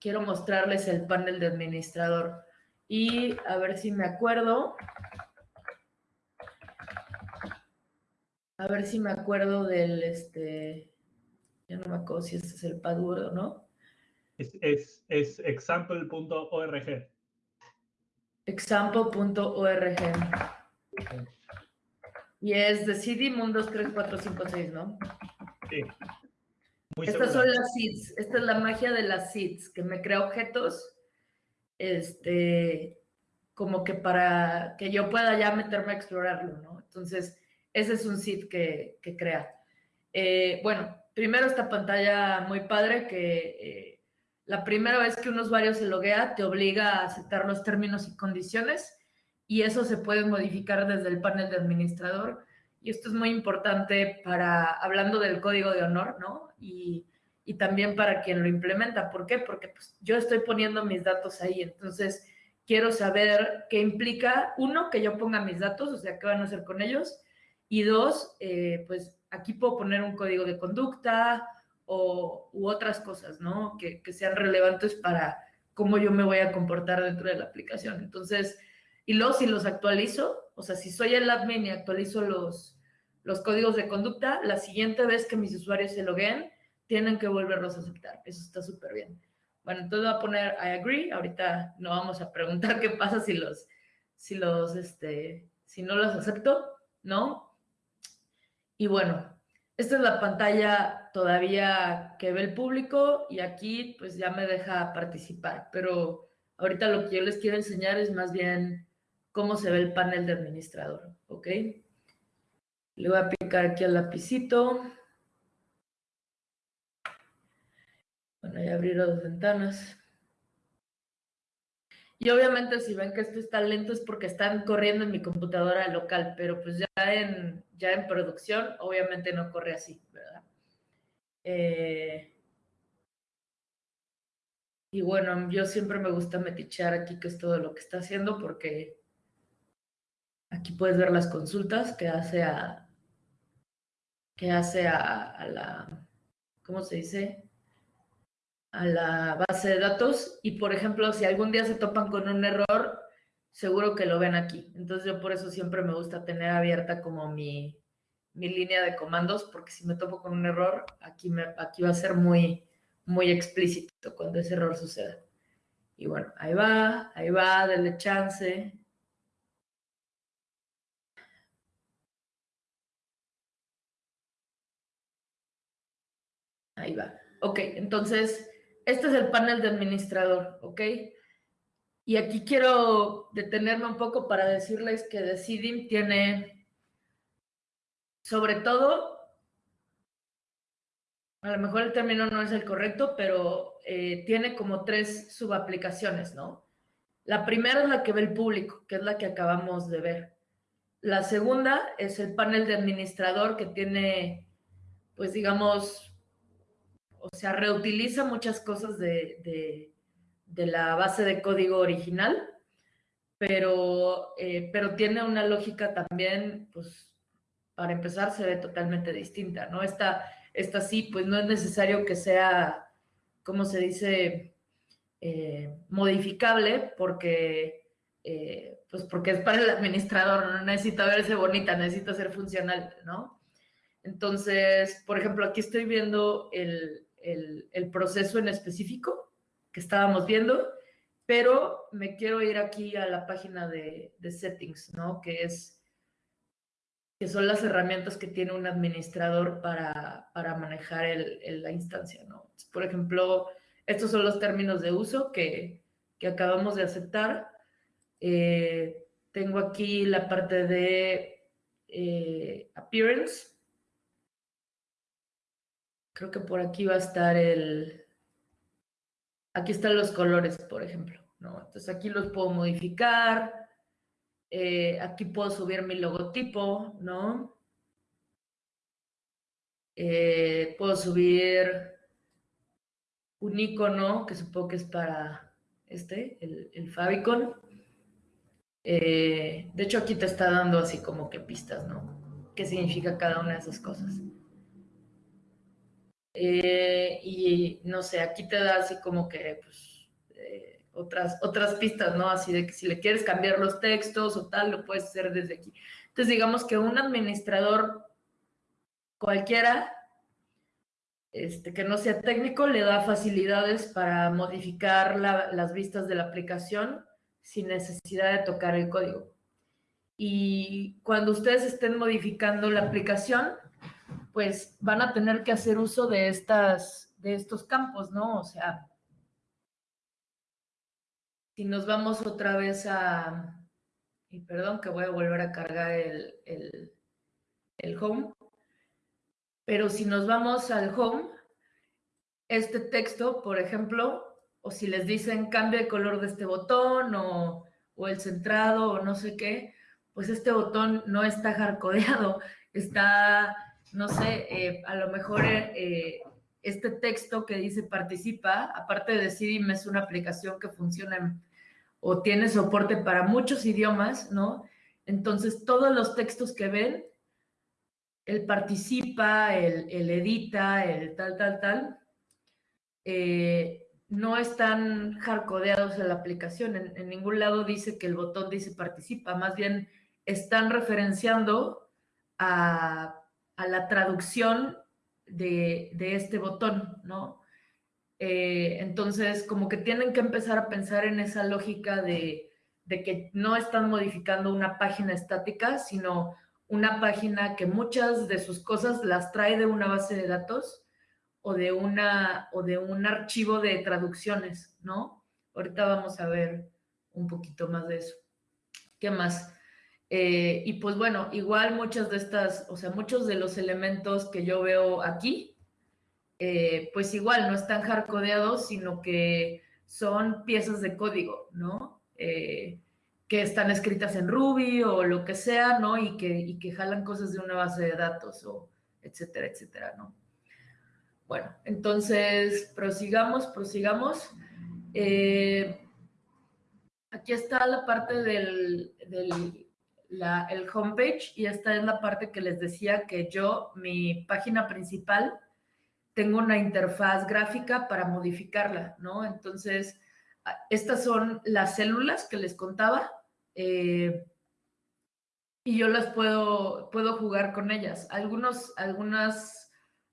[SPEAKER 1] quiero mostrarles el panel de administrador y a ver si me acuerdo. A ver si me acuerdo del, este, ya no me acuerdo si este es el password o no.
[SPEAKER 2] Es, es, es example.org.
[SPEAKER 1] Example.org. Y es de CD Mundos 3456, ¿no?
[SPEAKER 2] Sí. Muy
[SPEAKER 1] Estas
[SPEAKER 2] segura.
[SPEAKER 1] son las seeds. Esta es la magia de las seeds, que me crea objetos, este, como que para que yo pueda ya meterme a explorarlo, ¿no? Entonces, ese es un seed que, que crea. Eh, bueno, primero esta pantalla muy padre que eh, la primera vez que un usuario se loguea te obliga a aceptar los términos y condiciones y eso se puede modificar desde el panel de administrador. Y esto es muy importante para, hablando del código de honor, ¿no? Y, y también para quien lo implementa. ¿Por qué? Porque pues, yo estoy poniendo mis datos ahí. Entonces, quiero saber qué implica, uno, que yo ponga mis datos, o sea, qué van a hacer con ellos. Y dos, eh, pues aquí puedo poner un código de conducta o, u otras cosas, ¿no? Que, que sean relevantes para cómo yo me voy a comportar dentro de la aplicación. Entonces, y luego si los actualizo, o sea, si soy el admin y actualizo los, los códigos de conducta, la siguiente vez que mis usuarios se logueen, tienen que volverlos a aceptar. Eso está súper bien. Bueno, entonces voy a poner I agree. Ahorita no vamos a preguntar qué pasa si los, si los, este, si no los acepto, ¿no? Y bueno, esta es la pantalla todavía que ve el público y aquí pues ya me deja participar, pero ahorita lo que yo les quiero enseñar es más bien cómo se ve el panel de administrador, ¿ok? Le voy a picar aquí al lapicito. Bueno, y abrir las ventanas. Y obviamente si ven que esto está lento es porque están corriendo en mi computadora local, pero pues ya en, ya en producción obviamente no corre así, ¿verdad? Eh, y bueno, yo siempre me gusta metichear aquí que es todo lo que está haciendo porque aquí puedes ver las consultas que hace a, que hace a, a la, ¿cómo se dice? A la base de datos y, por ejemplo, si algún día se topan con un error, seguro que lo ven aquí. Entonces yo por eso siempre me gusta tener abierta como mi, mi línea de comandos, porque si me topo con un error, aquí, me, aquí va a ser muy, muy explícito cuando ese error suceda. Y bueno, ahí va, ahí va, denle chance. Ahí va. Ok, entonces este es el panel de administrador, ¿ok? Y aquí quiero detenerme un poco para decirles que Decidim tiene, sobre todo, a lo mejor el término no es el correcto, pero eh, tiene como tres subaplicaciones, ¿no? La primera es la que ve el público, que es la que acabamos de ver. La segunda es el panel de administrador que tiene, pues digamos, o sea, reutiliza muchas cosas de, de, la base de código original, pero, eh, pero tiene una lógica también, pues, para empezar, se ve totalmente distinta, ¿no? Esta, esta sí, pues no es necesario que sea, ¿cómo se dice? Eh, modificable, porque, eh, pues porque es para el administrador, no necesita verse bonita, necesita ser funcional, ¿no? Entonces, por ejemplo, aquí estoy viendo el, el, proceso en específico que estábamos viendo, pero me quiero ir aquí a la página de, de settings, ¿no? Que es que son las herramientas que tiene un administrador para, para manejar la instancia, ¿no? Por ejemplo, estos son los términos de uso que, que acabamos de aceptar. Eh, tengo aquí la parte de eh, appearance, creo que por aquí va a estar el, aquí están los colores, por ejemplo, ¿no? Entonces aquí los puedo modificar, Eh, aquí puedo subir mi logotipo, ¿no? Eh, puedo subir un icono que supongo que es para este, el, el favicon. Eh, de hecho, aquí te está dando así como que pistas, ¿no? ¿Qué significa cada una de esas cosas? Eh, y no sé, aquí te da así como que pues, eh, otras, otras pistas, ¿no? Así de que si le quieres cambiar los textos o tal, lo puedes hacer desde aquí. Entonces, digamos que un administrador cualquiera este, que no sea técnico le da facilidades para modificar las vistas de la aplicación sin necesidad de tocar el código. Y cuando ustedes estén modificando la aplicación, pues van a tener que hacer uso de, estas, de estos campos, ¿no? O sea, si nos vamos otra vez a, y perdón que voy a volver a cargar el, el, el home, pero si nos vamos al home, este texto, por ejemplo, o si les dicen cambia el color de este botón o, el centrado o no sé qué, pues este botón no está hardcodeado, está, no sé, eh, a lo mejor eh, este texto que dice participa, aparte de Decidim es una aplicación que funciona o tiene soporte para muchos idiomas, ¿no? Entonces todos los textos que ven, el participa, el, el edita, el tal, tal, tal, eh, no están hardcodeados en la aplicación. En, ningún lado dice que el botón dice participa, más bien están referenciando a, la traducción de, este botón, ¿no? Eh, entonces, como que tienen que empezar a pensar en esa lógica de, que no están modificando una página estática, sino una página que muchas de sus cosas las trae de una base de datos o de, o de un archivo de traducciones, ¿no? Ahorita vamos a ver un poquito más de eso. ¿Qué más? Eh, y pues bueno, igual muchas de estas, o sea, muchos de los elementos que yo veo aquí, eh, pues igual no están hardcodeados, sino que son piezas de código, ¿no? Eh, que están escritas en Ruby o lo que sea, ¿no? Y que, y que jalan cosas de una base de datos o etcétera, etcétera, ¿no? Bueno, entonces prosigamos, prosigamos. Aquí está la parte del, el homepage y esta es la parte que les decía que yo, mi página principal, tengo una interfaz gráfica para modificarla, ¿no? Entonces, estas son las células que les contaba eh, y yo las puedo, puedo jugar con ellas. Algunos, algunas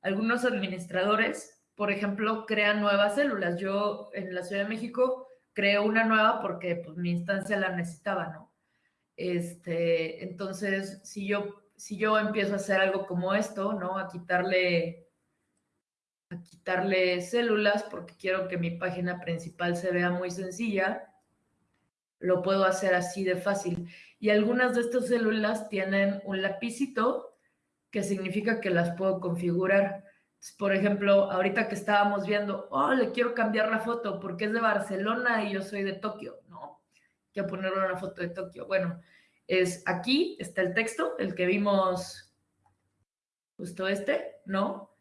[SPEAKER 1] algunos administradores, por ejemplo, crean nuevas células. Yo en la Ciudad de México creo una nueva porque pues, mi instancia la necesitaba, ¿no? Este, entonces, si yo, si yo empiezo a hacer algo como esto, ¿no? A quitarle, a quitarle células porque quiero que mi página principal se vea muy sencilla, lo puedo hacer así de fácil. Y algunas de estas células tienen un lapicito que significa que las puedo configurar. Por ejemplo, ahorita que estábamos viendo, oh, le quiero cambiar la foto porque es de Barcelona y yo soy de Tokio. No, quiero ponerle una foto de Tokio. Bueno, es aquí está el texto, el que vimos justo este, ¿no?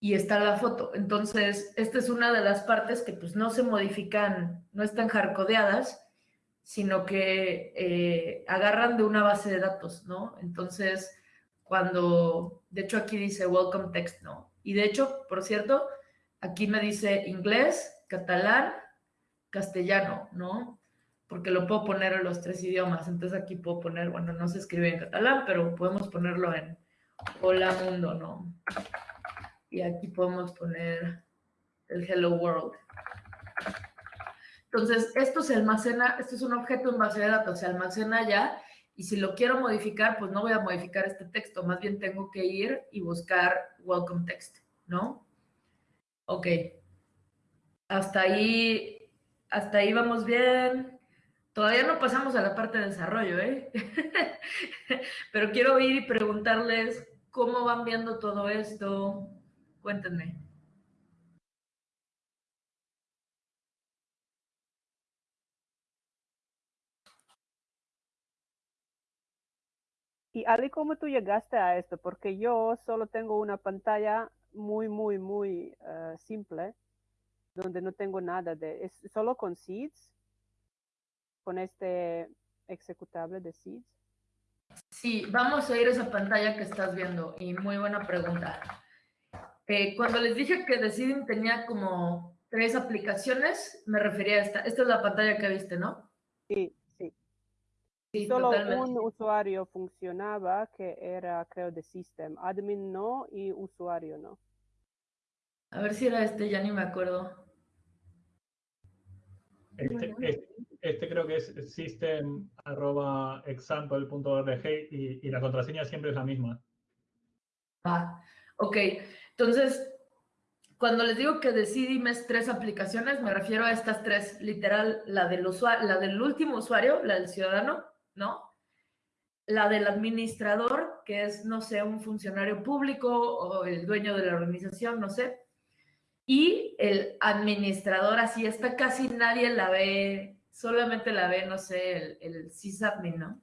[SPEAKER 1] Y está la foto. Entonces, esta es una de las partes que pues no se modifican, no están hardcodeadas, sino que eh, agarran de una base de datos, ¿no? Entonces, cuando, de hecho aquí dice welcome text, ¿no? Y de hecho, por cierto, aquí me dice inglés, catalán, castellano, ¿no? Porque lo puedo poner en los tres idiomas. Entonces aquí puedo poner, bueno, no se escribe en catalán, pero podemos ponerlo en hola mundo, ¿no? Y aquí podemos poner el hello world. Entonces, esto se almacena, esto es un objeto en base de datos, se almacena ya y si lo quiero modificar, pues no voy a modificar este texto, más bien tengo que ir y buscar welcome text, ¿no? Ok. Hasta ahí, hasta ahí vamos bien. Todavía no pasamos a la parte de desarrollo, ¿eh? Pero quiero ir y preguntarles cómo van viendo todo esto. Cuéntenme.
[SPEAKER 4] Y Ali, ¿cómo tú llegaste a esto? Porque yo solo tengo una pantalla muy, muy, muy eh, simple, donde no tengo nada de, es solo con seeds, con este ejecutable de seeds.
[SPEAKER 1] Sí, vamos a ir a esa pantalla que estás viendo y muy buena pregunta. Eh, cuando les dije que Decidim tenía como tres aplicaciones, me refería a esta. Esta es la pantalla que viste, ¿no?
[SPEAKER 4] Sí, sí.
[SPEAKER 1] Sí,
[SPEAKER 4] Solo
[SPEAKER 1] totalmente.
[SPEAKER 4] un usuario funcionaba que era, creo, de system. Admin no y usuario no.
[SPEAKER 1] A ver si era este, ya ni me acuerdo.
[SPEAKER 2] Este, este, este creo que es system.example.org y, y la contraseña siempre es la misma.
[SPEAKER 1] Ah, ok. Entonces, cuando les digo que decidí mes tres aplicaciones, me refiero a estas tres, literal, la del usuario, la del último usuario, la del ciudadano, ¿no? La del administrador, que es, no sé, un funcionario público o el dueño de la organización, no sé. Y el administrador, así está casi nadie la ve, solamente la ve, no sé, el, el sysadmin, ¿no?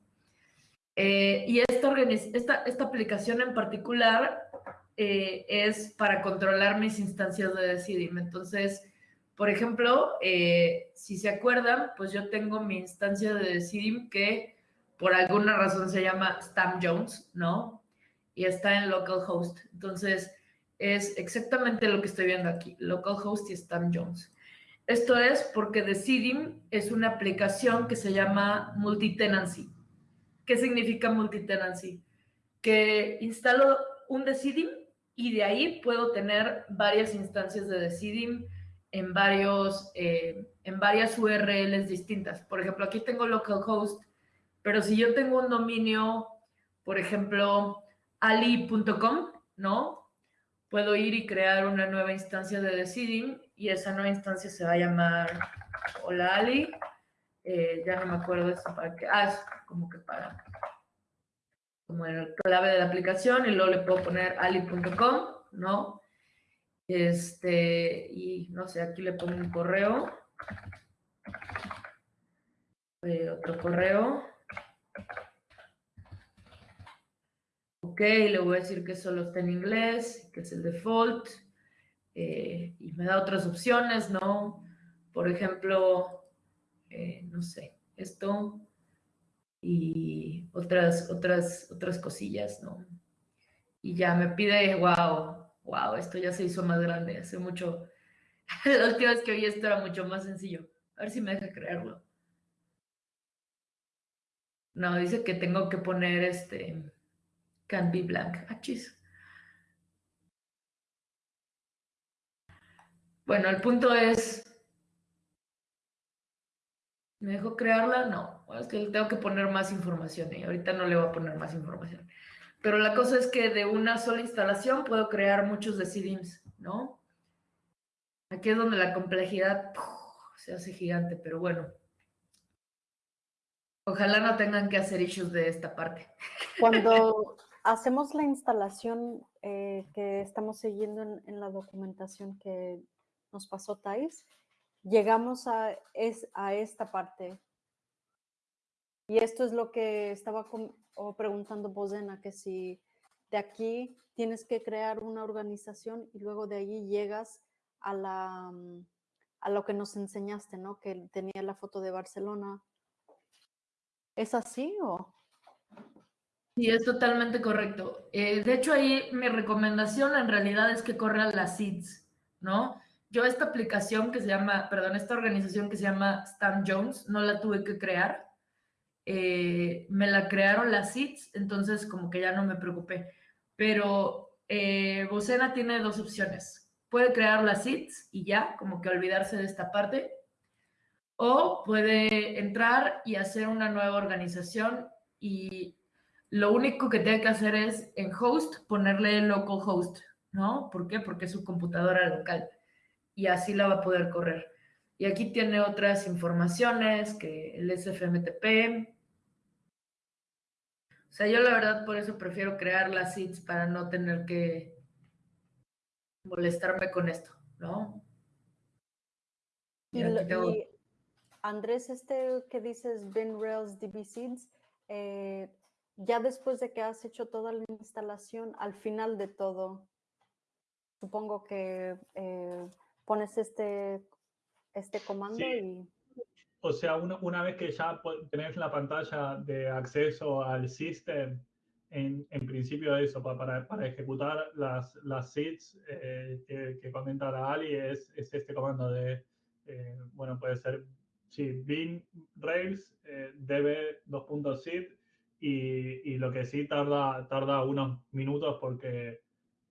[SPEAKER 1] Eh, y esta, aplicación en particular eh, es para controlar mis instancias de Decidim. Entonces, por ejemplo, eh, si se acuerdan, pues yo tengo mi instancia de Decidim que por alguna razón se llama Stam Jones, ¿no? Y está en localhost. Entonces, es exactamente lo que estoy viendo aquí, localhost y Stam Jones. Esto es porque Decidim es una aplicación que se llama multitenancy. ¿Qué significa multitenancy? Que instalo un Decidim y de ahí puedo tener varias instancias de Decidim en, varios, eh, en varias URLs distintas. Por ejemplo, aquí tengo localhost, pero si yo tengo un dominio, por ejemplo, ali.com, ¿no? Puedo ir y crear una nueva instancia de Decidim y esa nueva instancia se va a llamar Hola Ali. Eh, ya no me acuerdo eso para qué. Ah, es como que para como el clave de la aplicación y luego le puedo poner ali.com, ¿no? Este, y no sé, aquí le pongo un correo. Eh, otro correo. Ok, le voy a decir que solo está en inglés, que es el default. Eh, y me da otras opciones, ¿no? Por ejemplo, eh, no sé, esto y otras, otras, otras cosillas, ¿no? Y ya me pide, wow, wow, esto ya se hizo más grande, hace mucho. La última vez que vi esto era mucho más sencillo. A ver si me deja creerlo. No, dice que tengo que poner este can be blank. Ah. Bueno, el punto es. ¿Me dejó crearla? No. Es que tengo que poner más información y ahorita no le voy a poner más información. Pero la cosa es que de una sola instalación puedo crear muchos decidims, ¿no? Aquí es donde la complejidad se hace gigante, pero bueno. Ojalá no tengan que hacer issues de esta parte.
[SPEAKER 5] Cuando hacemos la instalación eh, que estamos siguiendo en, en, la documentación que nos pasó Thais, llegamos a, es, a esta parte. Y esto es lo que estaba o preguntando Bosena, que si de aquí tienes que crear una organización y luego de allí llegas a, la, a lo que nos enseñaste, ¿no? Que tenía la foto de Barcelona. ¿Es así o...?
[SPEAKER 1] Sí, es totalmente correcto. Eh, de hecho, ahí mi recomendación en realidad es que corran las seeds, ¿no? Yo esta aplicación que se llama, perdón, esta organización que se llama Stan Jones, no la tuve que crear. Eh, me la crearon las seeds, entonces como que ya no me preocupé. Pero eh, Bocena tiene dos opciones. Puede crear las seeds y ya, como que olvidarse de esta parte. O puede entrar y hacer una nueva organización y lo único que tiene que hacer es en host ponerle localhost, ¿no? ¿Por qué? Porque es su computadora local y así la va a poder correr. Y aquí tiene otras informaciones que el SFMTP. O sea, yo la verdad por eso prefiero crear las seeds para no tener que molestarme con esto, ¿no?
[SPEAKER 5] Y, lo, tengo... y Andrés, este que dices Ben Rails DB Seeds, eh, ya después de que has hecho toda la instalación, al final de todo, supongo que eh, pones este, este comando
[SPEAKER 2] Sí.
[SPEAKER 5] y...
[SPEAKER 2] O sea, una, una vez que ya tenés la pantalla de acceso al system, en, en principio eso, pa- para, para ejecutar las, las seeds eh, que, que comenta la Ali, es, es este comando de, eh, bueno, puede ser, sí, bin rails, eh, db 2.seed, y, y lo que sí tarda, tarda unos minutos porque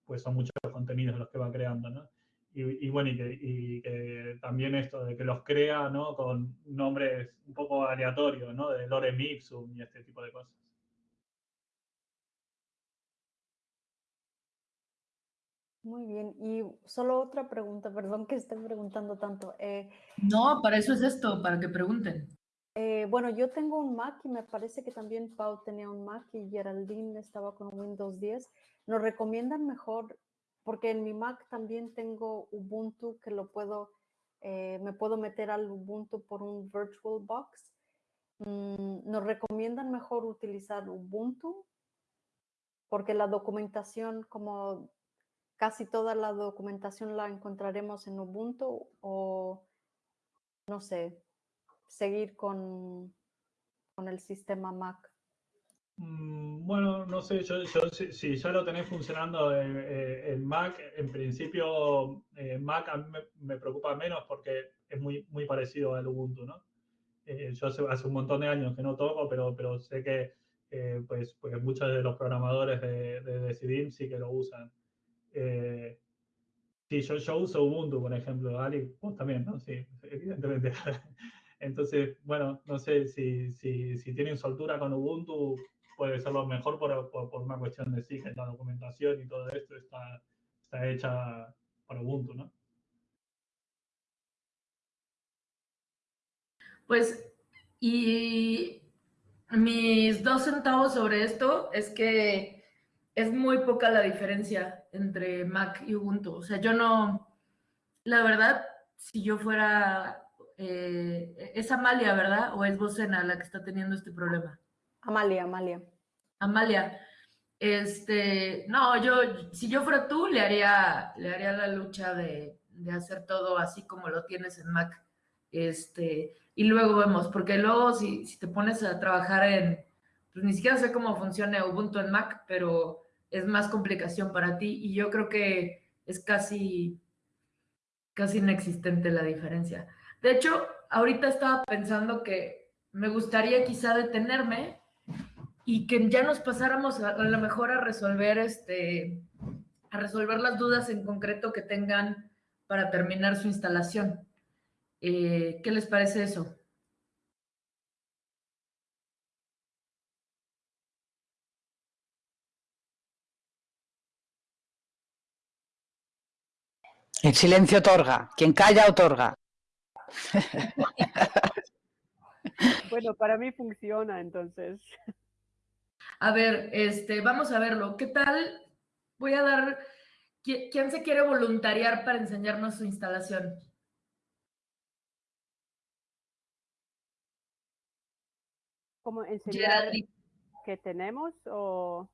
[SPEAKER 2] pues son muchos contenidos los que va creando, ¿no? Y, y bueno, y que, y que también esto de que los crea, ¿no? Con nombres un poco aleatorios, ¿no? De lorem ipsum y este tipo de cosas.
[SPEAKER 5] Muy bien. Y solo otra pregunta, perdón que esté preguntando tanto. Eh,
[SPEAKER 1] No, para eso es esto, para que pregunten.
[SPEAKER 5] eh, bueno, yo tengo un Mac y me parece que también Pau tenía un Mac y Geraldine estaba con Windows 10. ¿Nos recomiendan mejor? Porque en mi Mac también tengo Ubuntu que lo puedo, eh, me puedo meter al Ubuntu por un VirtualBox. Mm, ¿Nos recomiendan mejor utilizar Ubuntu? Porque la documentación, como casi toda la documentación la encontraremos en Ubuntu o, no sé, seguir con, con el sistema Mac.
[SPEAKER 2] Mm, Bueno, no sé, yo, yo si, si ya lo tenés funcionando en, eh, en Mac, en principio eh, Mac a mí me, me preocupa menos porque es muy, muy parecido al Ubuntu, ¿no? Eh, yo hace, hace un montón de años que no toco, pero, pero sé que eh, pues, pues muchos de los programadores de, de Decidim sí que lo usan. Eh, sí, yo, yo uso Ubuntu, por ejemplo, Ali, vos también, ¿no? Sí, evidentemente. Entonces, bueno, no sé si, si, si tienen soltura con Ubuntu, puede ser lo mejor por, por, por una cuestión de sí, que la documentación y todo esto está, está hecha para Ubuntu, ¿no?
[SPEAKER 1] Pues, y mis dos centavos sobre esto es que es muy poca la diferencia entre Mac y Ubuntu. O sea, yo no, la verdad, si yo fuera, eh, es Amalia, ¿verdad? ¿O es Bocena la que está teniendo este problema?
[SPEAKER 5] Amalia, Amalia.
[SPEAKER 1] Amalia, este, no, yo, si yo fuera tú, le haría, le haría la lucha de, de hacer todo así como lo tienes en Mac. Este, y luego vemos, porque luego si, si te pones a trabajar en, pues ni siquiera sé cómo funciona Ubuntu en Mac, pero es más complicación para ti y yo creo que es casi, casi inexistente la diferencia. De hecho, ahorita estaba pensando que me gustaría quizá detenerme y que ya nos pasáramos a, a lo mejor a resolver este, a resolver las dudas en concreto que tengan para terminar su instalación. Eh, ¿Qué les parece eso?
[SPEAKER 6] El silencio otorga. Quien calla, otorga.
[SPEAKER 4] Bueno, para mí funciona, entonces.
[SPEAKER 1] A ver, este, vamos a verlo. ¿Qué tal? Voy a dar. ¿qui- ¿Quién se quiere voluntariar para enseñarnos su instalación?
[SPEAKER 4] ¿Cómo enseñar
[SPEAKER 1] Geraldine.
[SPEAKER 4] qué tenemos o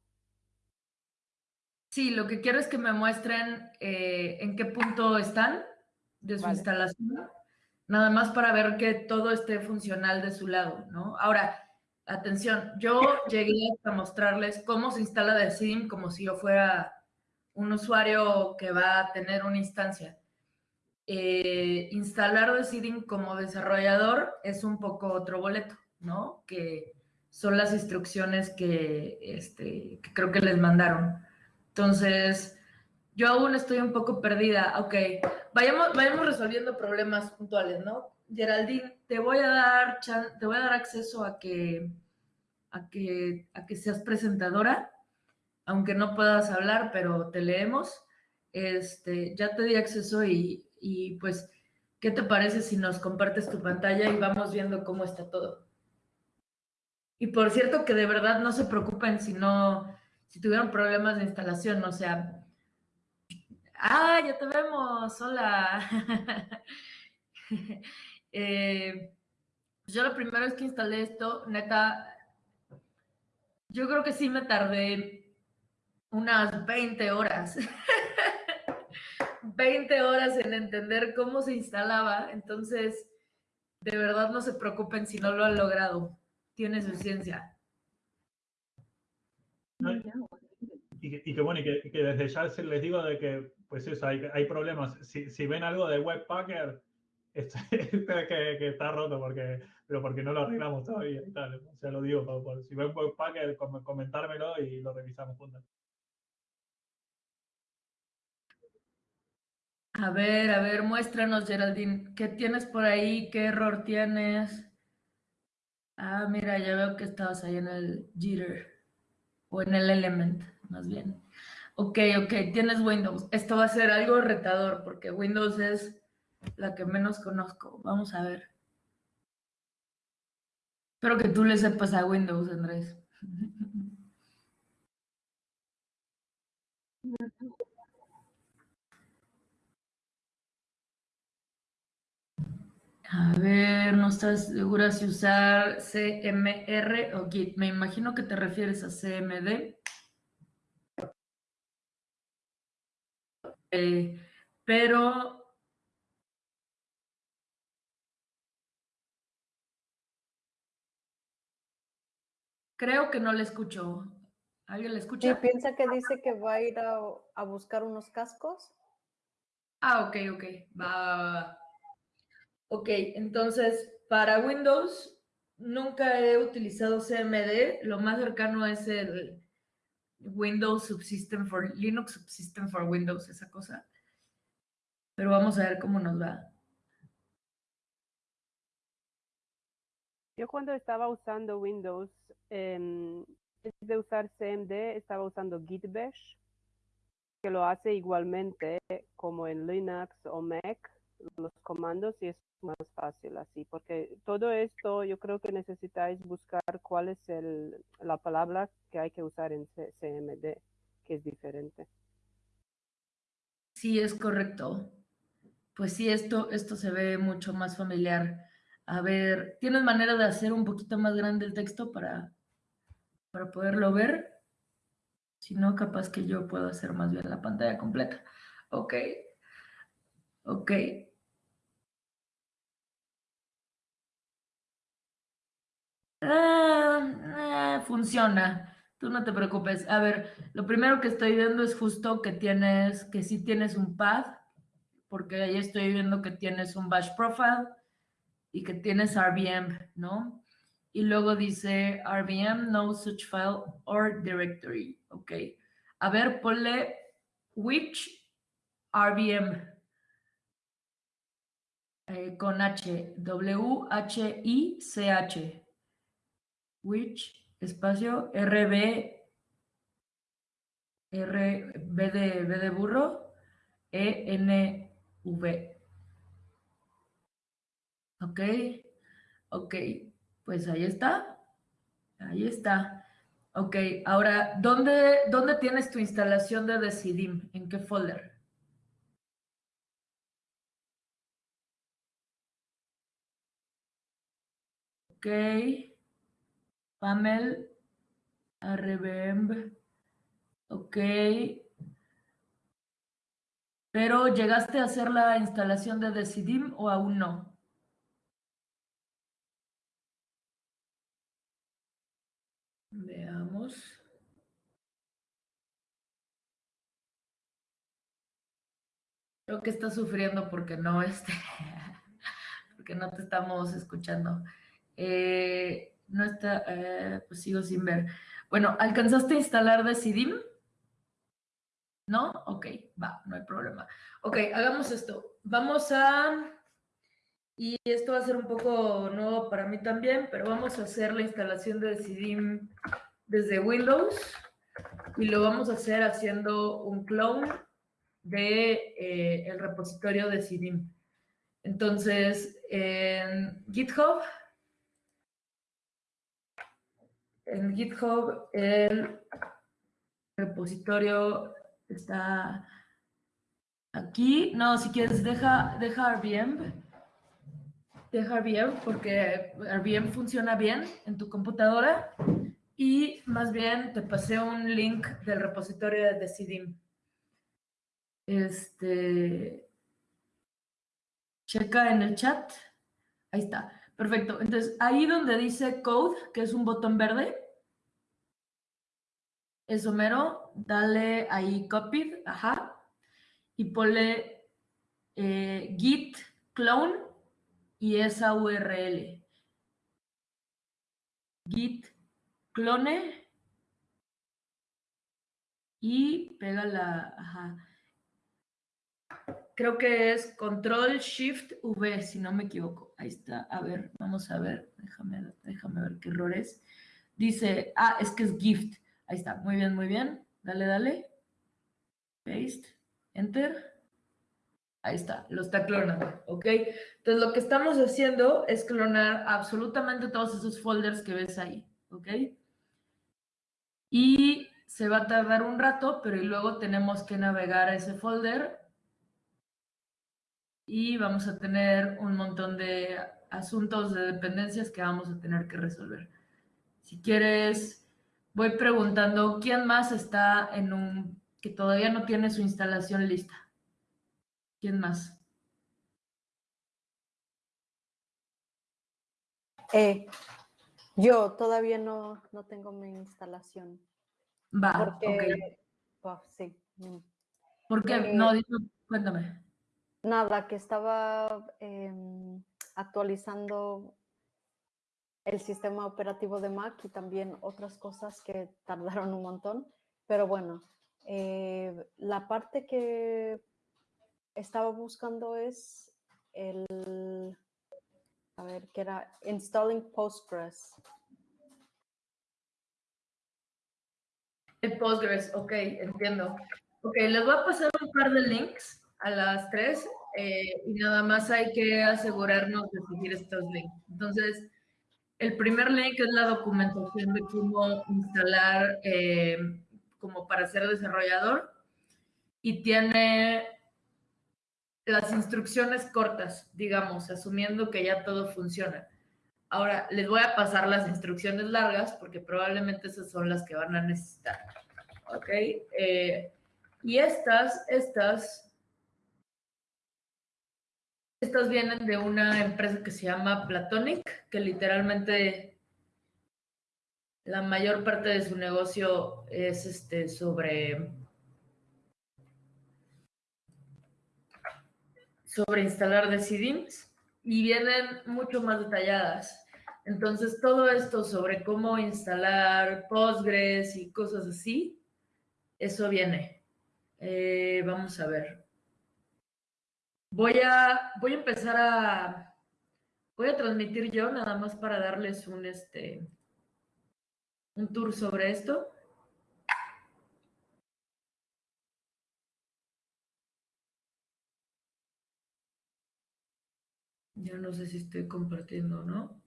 [SPEAKER 1] Sí, lo que quiero es que me muestren eh, en qué punto están de su
[SPEAKER 4] Vale.
[SPEAKER 1] instalación, nada más para ver que todo esté funcional de su lado, ¿no? Ahora, atención, yo llegué a mostrarles cómo se instala Decidim como si yo fuera un usuario que va a tener una instancia. Eh, instalar Decidim como desarrollador es un poco otro boleto, ¿no? Que son las instrucciones que, este, que creo que les mandaron. Entonces, yo aún estoy un poco perdida. Ok, vayamos, vayamos resolviendo problemas puntuales, ¿no? Geraldine, te voy a dar, te voy a dar acceso a que, a que, a que seas presentadora, aunque no puedas hablar, pero te leemos. Este, ya te di acceso y, y pues, ¿qué te parece si nos compartes tu pantalla y vamos viendo cómo está todo? Y por cierto, que de verdad no se preocupen si no, si tuvieron problemas de instalación, o sea, ah, ya te vemos, hola. Eh, yo lo primero es que instalé esto, neta, Yo creo que sí me tardé unas 20 horas. 20 horas en entender cómo se instalaba. Entonces, de verdad no se preocupen si no lo han logrado. Tiene su ciencia.
[SPEAKER 2] Y, que bueno, y que, desde ya les digo de que, pues eso, hay, hay problemas. Si, si ven algo de Webpacker, es, que, que, está roto porque, pero porque no lo arreglamos todavía y lo digo, por, si ven Webpacker, comentármelo y lo revisamos juntos.
[SPEAKER 1] A ver, a ver, muéstranos, Geraldine. ¿Qué tienes por ahí? ¿Qué error tienes? Ah, mira, ya veo que estabas ahí en el jitter o en el element, más bien. Ok, ok, tienes Windows. Esto va a ser algo retador porque Windows es la que menos conozco. Vamos a ver. Espero que tú le sepas a Windows, Andrés. A ver, no estás segura si usar CMR o Git. Me imagino que te refieres a CMD. Eh, pero creo que no le escucho. ¿Alguien le escucha?
[SPEAKER 5] Sí, piensa que dice que va a ir a, buscar unos cascos.
[SPEAKER 1] Ah, ok, ok. va. Ok, entonces para Windows nunca he utilizado CMD, lo más cercano es el Windows Subsystem for Linux Subsystem for Windows, esa cosa. Pero vamos a ver cómo nos va.
[SPEAKER 4] Yo cuando estaba usando Windows, en vez de usar CMD, estaba usando Git Bash, que lo hace igualmente como en Linux o Mac, los comandos y es más fácil así, porque todo esto yo creo que necesitáis buscar cuál es el, la palabra que hay que usar en CMD, que es diferente.
[SPEAKER 1] Sí, es correcto. Pues sí, esto, esto se ve mucho más familiar. A ver, ¿tienes manera de hacer un poquito más grande el texto para, para poderlo ver? Si no, capaz que yo puedo hacer más bien la pantalla completa. Ok. Ok. Ah, funciona. Tú no te preocupes. A ver, lo primero que estoy viendo es justo que tienes, que sí tienes un path, porque ahí estoy viendo que tienes un bash profile y que tienes RVM, ¿no? Y luego dice RVM, no such file or directory. Ok. A ver, ponle which RVM eh, con H, W-H-I-C-H which, espacio, RB, R, B de, B de burro, E, N, V. Ok, ok, pues ahí está, ahí está. Ok, ahora, ¿dónde, ¿dónde tienes tu instalación de Decidim? ¿En qué folder? Ok. Pamel, RBM, ok. Pero ¿llegaste a hacer la instalación de Decidim o aún no? Veamos. Creo que estás sufriendo porque no, este, porque no te estamos escuchando. Eh, no está, eh, pues sigo sin ver. Bueno, ¿alcanzaste a instalar Decidim? ¿No? Ok, va, no hay problema. Ok, hagamos esto. Vamos a, y esto va a ser un poco nuevo para mí también, pero vamos a hacer la instalación de Decidim desde Windows y lo vamos a hacer haciendo un clone de eh, el repositorio de Decidim. Entonces, en GitHub en GitHub el repositorio está aquí. No, si quieres, deja, deja. Deja RVM porque RVM funciona bien en tu computadora y más bien te pasé un link del repositorio de Decidim. Este, checa en el chat. Ahí está. Perfecto. Entonces, ahí donde dice code, que es un botón verde, eso mero, dale ahí copied, ajá, y ponle eh, git clone y esa URL. Git clone y pega la, ajá. Creo que es control shift V, si no me equivoco. Ahí está. A ver, vamos a ver. Déjame, déjame ver qué error es. Dice, ah, es que es gift. Ahí está. Muy bien, muy bien. Dale, dale. Paste. Enter. Ahí está, lo está clonando, ¿ok? Entonces, lo que estamos haciendo es clonar absolutamente todos esos folders que ves ahí, ¿ok? Y se va a tardar un rato, pero luego tenemos que navegar a ese folder y vamos a tener un montón de asuntos de dependencias que vamos a tener que resolver. Si quieres, voy preguntando quién más está en un que todavía no tiene su instalación lista. ¿Quién más?
[SPEAKER 5] Eh, yo todavía no, no, tengo mi instalación.
[SPEAKER 1] Va, porque,
[SPEAKER 5] oh, sí.
[SPEAKER 1] ¿Por qué? Eh, no, cuéntame.
[SPEAKER 5] Nada, que estaba em, actualizando el sistema operativo de Mac y también otras cosas que tardaron un montón. Pero bueno, eh, la parte que estaba buscando es el, a ver, que era installing Postgres.
[SPEAKER 1] El Postgres, ok, entiendo. Ok, les voy a pasar un par de links a las 3 eh, y nada más hay que asegurarnos de seguir estos links. Entonces, el primer link es la documentación de cómo instalar eh, como para ser desarrollador y tiene las instrucciones cortas, digamos, asumiendo que ya todo funciona. Ahora, les voy a pasar las instrucciones largas porque probablemente esas son las que van a necesitar. ¿Ok? Eh, y estas, estas estas vienen de una empresa que se llama Platonic, que literalmente la mayor parte de su negocio es este sobre sobre instalar decidims y vienen mucho más detalladas. Entonces, todo esto sobre cómo instalar Postgres y cosas así, eso viene. Eh, vamos a ver. Voy a, voy a empezar a, voy a transmitir yo nada más para darles un, este, un tour sobre esto. Ya no sé si estoy compartiendo o no.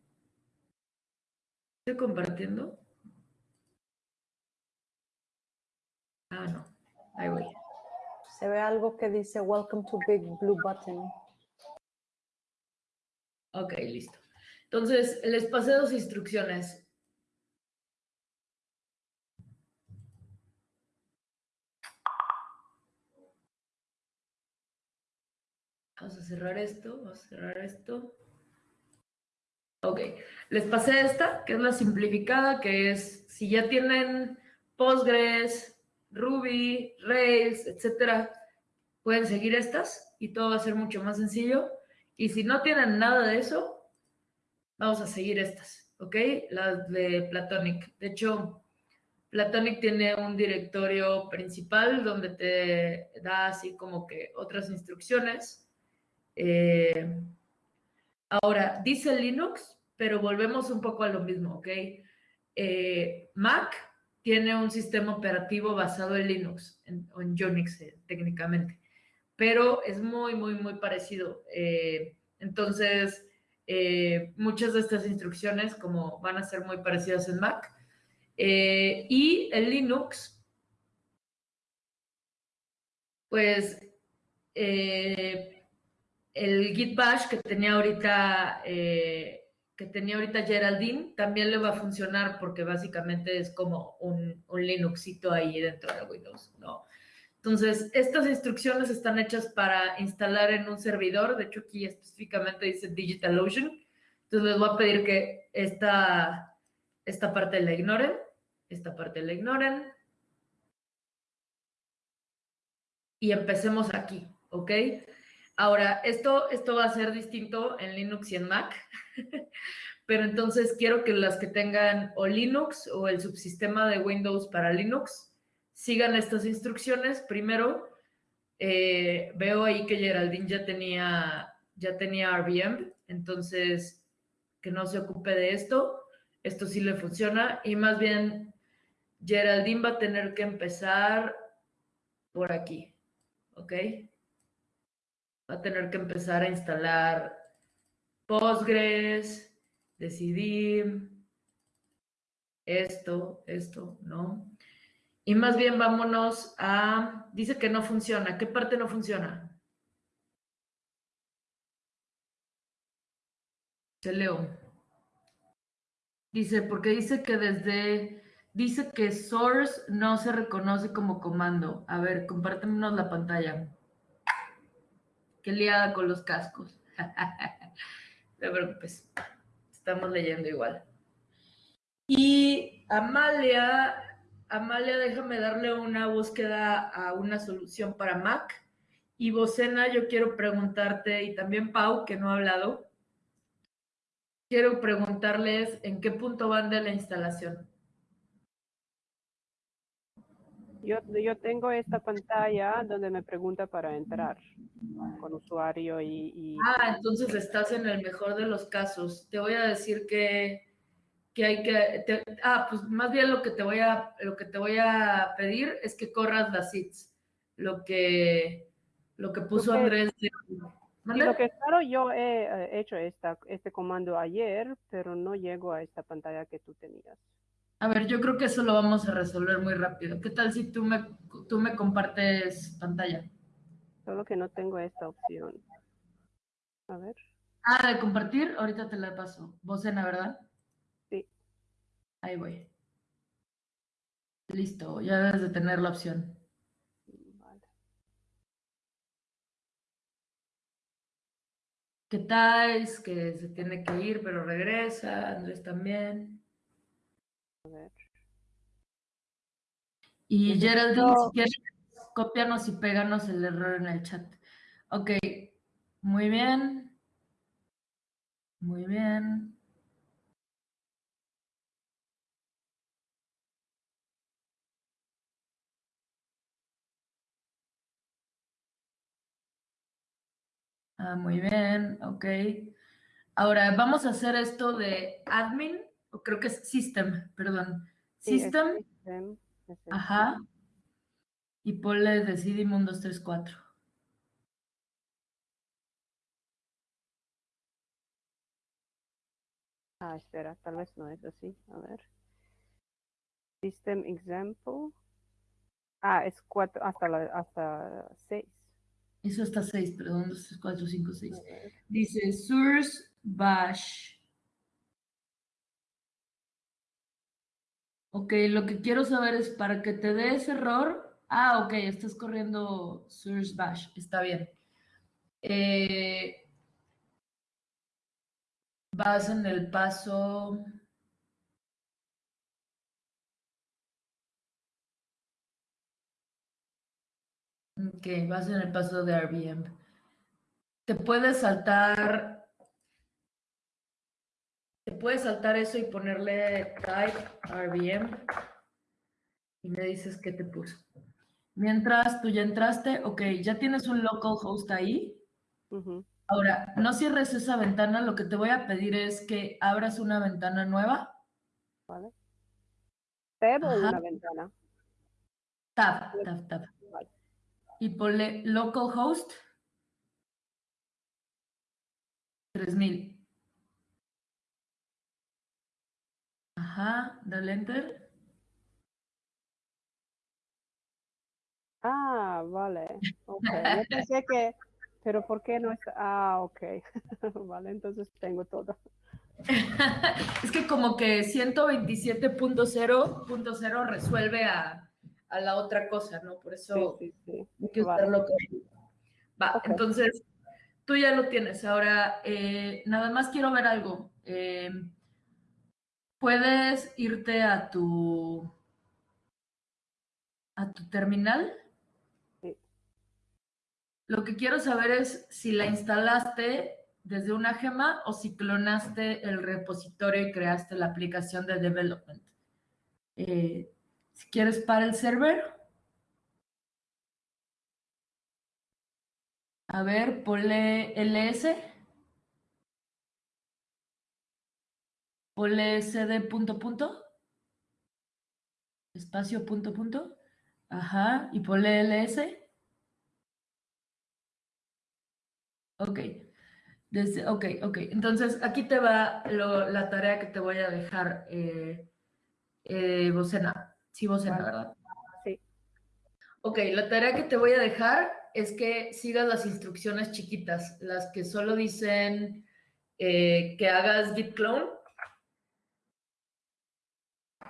[SPEAKER 1] ¿Estoy compartiendo? Ah, no. Ahí voy
[SPEAKER 5] se ve algo que dice Welcome to Big Blue Button.
[SPEAKER 1] Ok, listo. Entonces, les pasé dos instrucciones. Vamos a cerrar esto, vamos a cerrar esto. Ok, les pasé esta, que es la simplificada, que es si ya tienen Postgres, Ruby, Rails, etcétera, pueden seguir estas y todo va a ser mucho más sencillo. Y si no tienen nada de eso, vamos a seguir estas, ¿ok? Las de Platonic. De hecho, Platonic tiene un directorio principal donde te da así como que otras instrucciones. Eh, ahora, dice Linux, pero volvemos un poco a lo mismo, ¿ok? Eh, Mac tiene un sistema operativo basado en Linux o en Unix eh, técnicamente, pero es muy, muy, muy parecido. Entonces, muchas de estas instrucciones como van a ser muy parecidas en Mac. y en Linux, pues el Git Bash que tenía ahorita, que que tenía ahorita Geraldine también le va a funcionar porque básicamente es como un, un Linuxito ahí dentro de Windows, ¿no? Entonces, estas instrucciones están hechas para instalar en un servidor, de hecho aquí específicamente dice DigitalOcean, entonces les voy a pedir que esta, esta parte la ignoren, esta parte la ignoren, y empecemos aquí, ¿ok? Ahora, esto, esto va a ser distinto en Linux y en Mac, pero entonces quiero que las que tengan o Linux o el subsistema de Windows para Linux sigan estas instrucciones. Primero, eh, veo ahí que Geraldine ya tenía, ya tenía RBM, entonces que no se ocupe de esto. Esto sí le funciona y más bien Geraldine va a tener que empezar por aquí. ¿ok? Va a tener que empezar a instalar Postgres, decidir esto, esto, ¿no? Y más bien vámonos a, dice que no funciona. ¿Qué parte no funciona? Se leo. Dice, porque dice que desde Dice que source no se reconoce como comando. A ver, compártenos la pantalla. Qué liada con los cascos. no te preocupes. Estamos leyendo igual. Y Amalia, Amalia, déjame darle una búsqueda a una solución para Mac. Y Bocena, yo quiero preguntarte, y también Pau, que no ha hablado, quiero preguntarles en qué punto van de la instalación.
[SPEAKER 4] Yo, yo tengo esta pantalla donde me pregunta para entrar con usuario y,
[SPEAKER 1] Ah, entonces estás en el mejor de los casos. Te voy a decir que, que hay que... ah, pues más bien lo que, te voy a, lo que te voy a pedir es que corras las SITs. Lo que, lo que puso Andrés...
[SPEAKER 4] lo que claro, yo he hecho esta, este comando ayer, pero no llego a esta pantalla que tú tenías.
[SPEAKER 1] A ver, yo creo que eso lo vamos a resolver muy rápido. ¿Qué tal si tú me, tú me compartes pantalla?
[SPEAKER 4] Solo que no tengo esta opción. A ver.
[SPEAKER 1] Ah, de compartir, ahorita te la paso. Vos en ¿verdad?
[SPEAKER 4] Sí.
[SPEAKER 1] Ahí voy. Listo, ya debes de tener la opción. Vale. ¿Qué tal? Es que se tiene que ir, pero regresa. Andrés también. Y Geraldine, si quieres, cópianos y péganos el error en el chat. Ok, muy bien. Muy bien. Ah, muy bien, ok. Ahora vamos a hacer esto de admin creo que es System, perdón. System. Ajá. Y ponle Decidim 1, 2, 3, 4.
[SPEAKER 4] Ah, espera, tal vez no es así. A ver. System example. Ah, es 4 hasta, la, hasta 6.
[SPEAKER 1] Eso hasta 6, perdón, 2, 3, 4, 5, 6. Dice source bash Ok, lo que quiero saber es para que te dé ese error. Ah, ok, estás corriendo source bash, está bien. Eh, vas en el paso... Ok, vas en el paso de RBM. Te puedes saltar te puedes saltar eso y ponerle type RBM y me dices qué te puso. Mientras tú ya entraste, ok, ya tienes un local host ahí. Ahora, no cierres esa ventana, lo que te voy a pedir es que abras una ventana nueva.
[SPEAKER 4] Vale. Tab o una ventana.
[SPEAKER 1] Tab, tab, tab. Y ponle localhost 3000. Ajá, dale enter.
[SPEAKER 4] Ah, vale. Ok. Yo pensé que, pero ¿por qué no está? Ah, ok. vale, entonces tengo todo.
[SPEAKER 1] es que como que 127.0.0 resuelve a, a, la otra cosa, ¿no? Por eso
[SPEAKER 4] Sí, sí, sí.
[SPEAKER 1] hay que
[SPEAKER 4] Vale.
[SPEAKER 1] usarlo con- Va, entonces tú ya lo tienes. Ahora, eh, nada más quiero ver algo. Eh, ¿Puedes irte a tu a tu terminal?
[SPEAKER 4] Sí.
[SPEAKER 1] Lo que quiero saber es si la instalaste desde una gema o si clonaste el repositorio y creaste la aplicación de development. Eh, si quieres para el server. A ver, ponle ls. Ponle sd punto punto. Espacio punto punto. Ajá. Y ponle ls. Ok. Desde, ok, ok. Entonces, aquí te va lo- la tarea que te voy a dejar, eh, eh, Bocena. Sí, Bocena. ¿verdad?
[SPEAKER 4] Sí.
[SPEAKER 1] Ok, la tarea que te voy a dejar es que sigas las instrucciones chiquitas, las que solo dicen eh, que hagas git clone.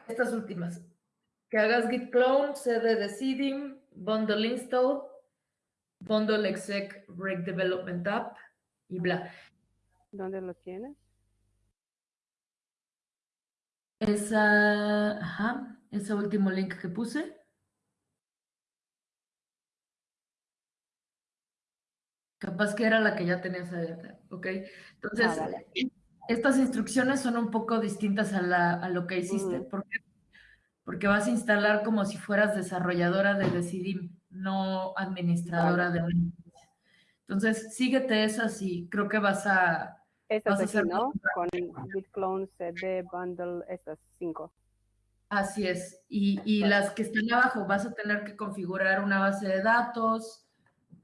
[SPEAKER 1] Estas últimas. Que hagas git clone, cd de seeding, bundle install, bundle exec break development app y bla.
[SPEAKER 4] ¿Dónde lo tienes?
[SPEAKER 1] Esa, ajá, ese último link que puse. Capaz que era la que ya tenías abierta, ¿ok? Entonces,
[SPEAKER 4] Ah, vale.
[SPEAKER 1] Estas instrucciones son un poco distintas a, la- a lo que hiciste. ¿Por qué? Porque vas a instalar como si fueras desarrolladora de Decidim, no administradora de una. Entonces, síguete esas y creo que vas a...
[SPEAKER 4] Estas
[SPEAKER 1] Vas a
[SPEAKER 4] aquí,
[SPEAKER 1] hacer
[SPEAKER 4] ¿no? Con git clone, cd, bundle, estas cinco.
[SPEAKER 1] Así es. Y, y las que están abajo, vas a tener que configurar una base de datos.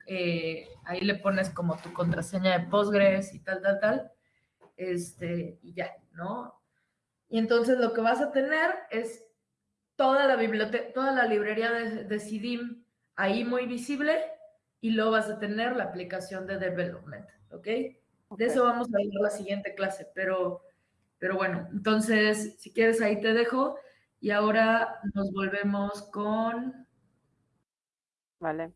[SPEAKER 1] eh, ahí le pones como tu contraseña de Postgres y tal, tal, tal. Este, y ya, ¿no? Y entonces lo que vas a tener es toda la biblioteca, toda la librería de, de CIDIM ahí muy visible y luego vas a tener la aplicación de development, ¿ok?
[SPEAKER 4] Ok.
[SPEAKER 1] De eso vamos a ver la siguiente clase, pero, pero bueno, entonces, si quieres, ahí te dejo. Y ahora nos volvemos con...
[SPEAKER 4] Vale.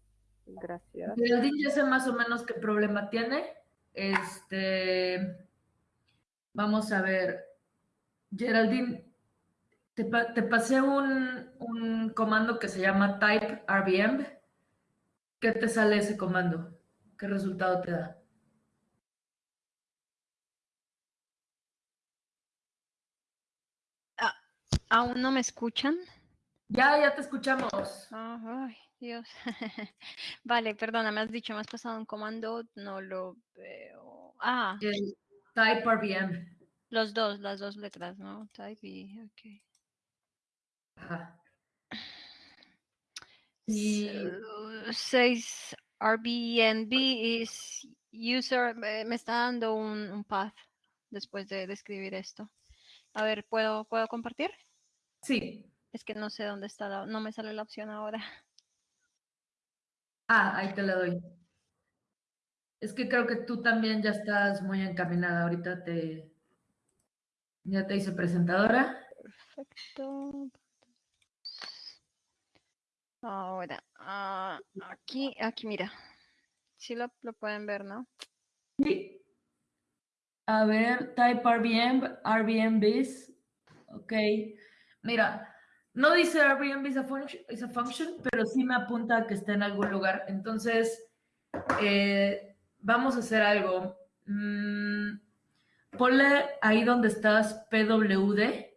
[SPEAKER 4] Gracias.
[SPEAKER 1] Geraldine ya sé más o menos qué problema tiene. Este, vamos a ver. Geraldine, te, pa- te pasé un, un comando que se llama type RVM. ¿Qué te sale ese comando? ¿Qué resultado te da?
[SPEAKER 7] ¿Aún no me escuchan?
[SPEAKER 1] Ya, ya te escuchamos.
[SPEAKER 7] Ah, Ay, Dios. Vale, perdona, me has dicho, me has pasado un comando, no lo veo. Ah,
[SPEAKER 1] El type RVM.
[SPEAKER 7] los dos, las dos letras, ¿no? Type y, ok.
[SPEAKER 1] Ajá. Y
[SPEAKER 7] So, Says Airbnb is user, me me está dando un, un path después de, de escribir esto. A ver, ¿puedo, ¿puedo compartir?
[SPEAKER 1] sí.
[SPEAKER 7] Es que no sé dónde está, la- no me sale la opción ahora.
[SPEAKER 1] Ah, ahí te la doy. Es que creo que tú también ya estás muy encaminada. Ahorita te... Ya te hice presentadora.
[SPEAKER 7] Perfecto. Ahora, ah, aquí, aquí, mira. Sí lo, lo pueden ver, ¿no?
[SPEAKER 1] Sí. A ver, type RVM, RVMBs. Ok. Mira, no dice RVMB is a, function, is a function, pero sí me apunta a que está en algún lugar. Entonces, eh, vamos a hacer algo. Mm, ponle ahí donde estás PWD.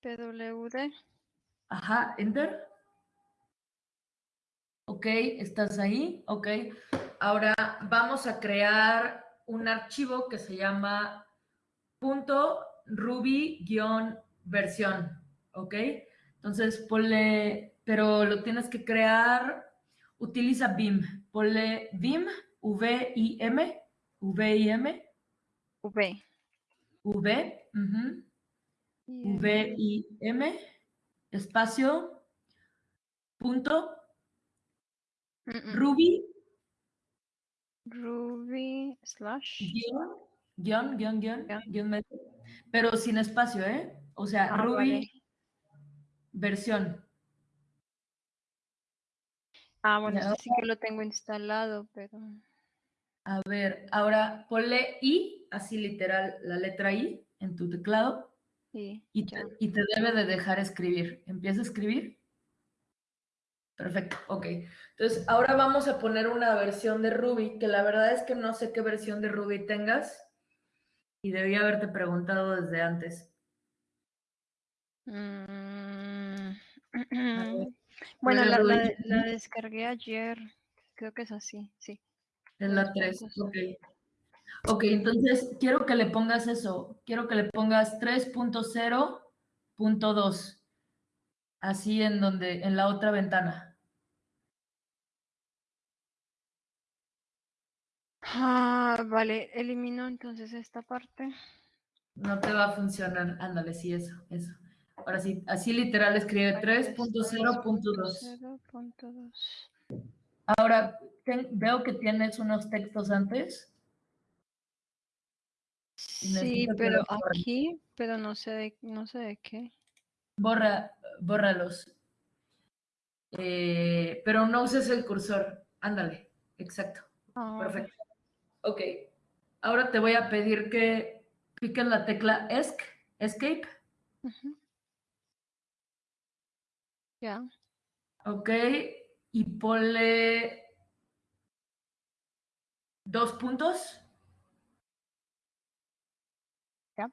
[SPEAKER 7] PWD.
[SPEAKER 1] Ajá, enter. Ok, estás ahí. Ok. Ahora vamos a crear un archivo que se llama punto ruby-versión. Ok. Entonces ponle, pero lo tienes que crear, utiliza Vim. Ponle Vim, V-I-M, V-I-M,
[SPEAKER 7] V.
[SPEAKER 1] V, V-I-M, espacio, punto,
[SPEAKER 7] mm, mm,
[SPEAKER 1] Ruby,
[SPEAKER 7] Ruby slash.
[SPEAKER 1] guion, guion, guion, guion,
[SPEAKER 7] Guión.
[SPEAKER 1] guion medio, pero sin espacio, ¿eh? O sea,
[SPEAKER 7] Ah,
[SPEAKER 1] Ruby
[SPEAKER 7] vale.
[SPEAKER 1] versión.
[SPEAKER 7] Ah, bueno,
[SPEAKER 1] Ya.
[SPEAKER 7] este sí que lo tengo instalado, pero...
[SPEAKER 1] A ver, ahora ponle I, así literal, la letra I en tu teclado
[SPEAKER 7] Sí,
[SPEAKER 1] y te, y te debe de dejar escribir. Empieza a escribir. Perfecto, ok. Entonces, ahora vamos a poner una versión de Ruby, que la verdad es que no sé qué versión de Ruby tengas y debí haberte preguntado desde antes.
[SPEAKER 7] Mm, Bueno,
[SPEAKER 1] ¿puedes
[SPEAKER 7] la, la descargué ayer. Creo que es así, sí.
[SPEAKER 1] Es la
[SPEAKER 7] Dos
[SPEAKER 1] 3,
[SPEAKER 7] puntos.
[SPEAKER 1] ok. Ok, entonces quiero que le pongas eso. Quiero que le pongas 3.0.2. Así en donde, en la otra ventana.
[SPEAKER 7] Ah, vale, elimino entonces esta parte.
[SPEAKER 1] No te va a funcionar. Ándale, sí, eso, eso. Ahora sí, así literal escribe 3.0.2.
[SPEAKER 7] 3.0.2.
[SPEAKER 1] Ahora, ten- veo que tienes unos textos antes.
[SPEAKER 7] Sí, pero aquí, pero no sé de, no sé de qué.
[SPEAKER 1] Borra, bórralos. Eh, pero no uses el cursor. Ándale, exacto.
[SPEAKER 7] Ahora,
[SPEAKER 1] Perfecto. Ok. Ahora te voy a pedir que piques la tecla esc, escape.
[SPEAKER 7] Ya.
[SPEAKER 1] Ok. Y ponle dos puntos.
[SPEAKER 7] Ya.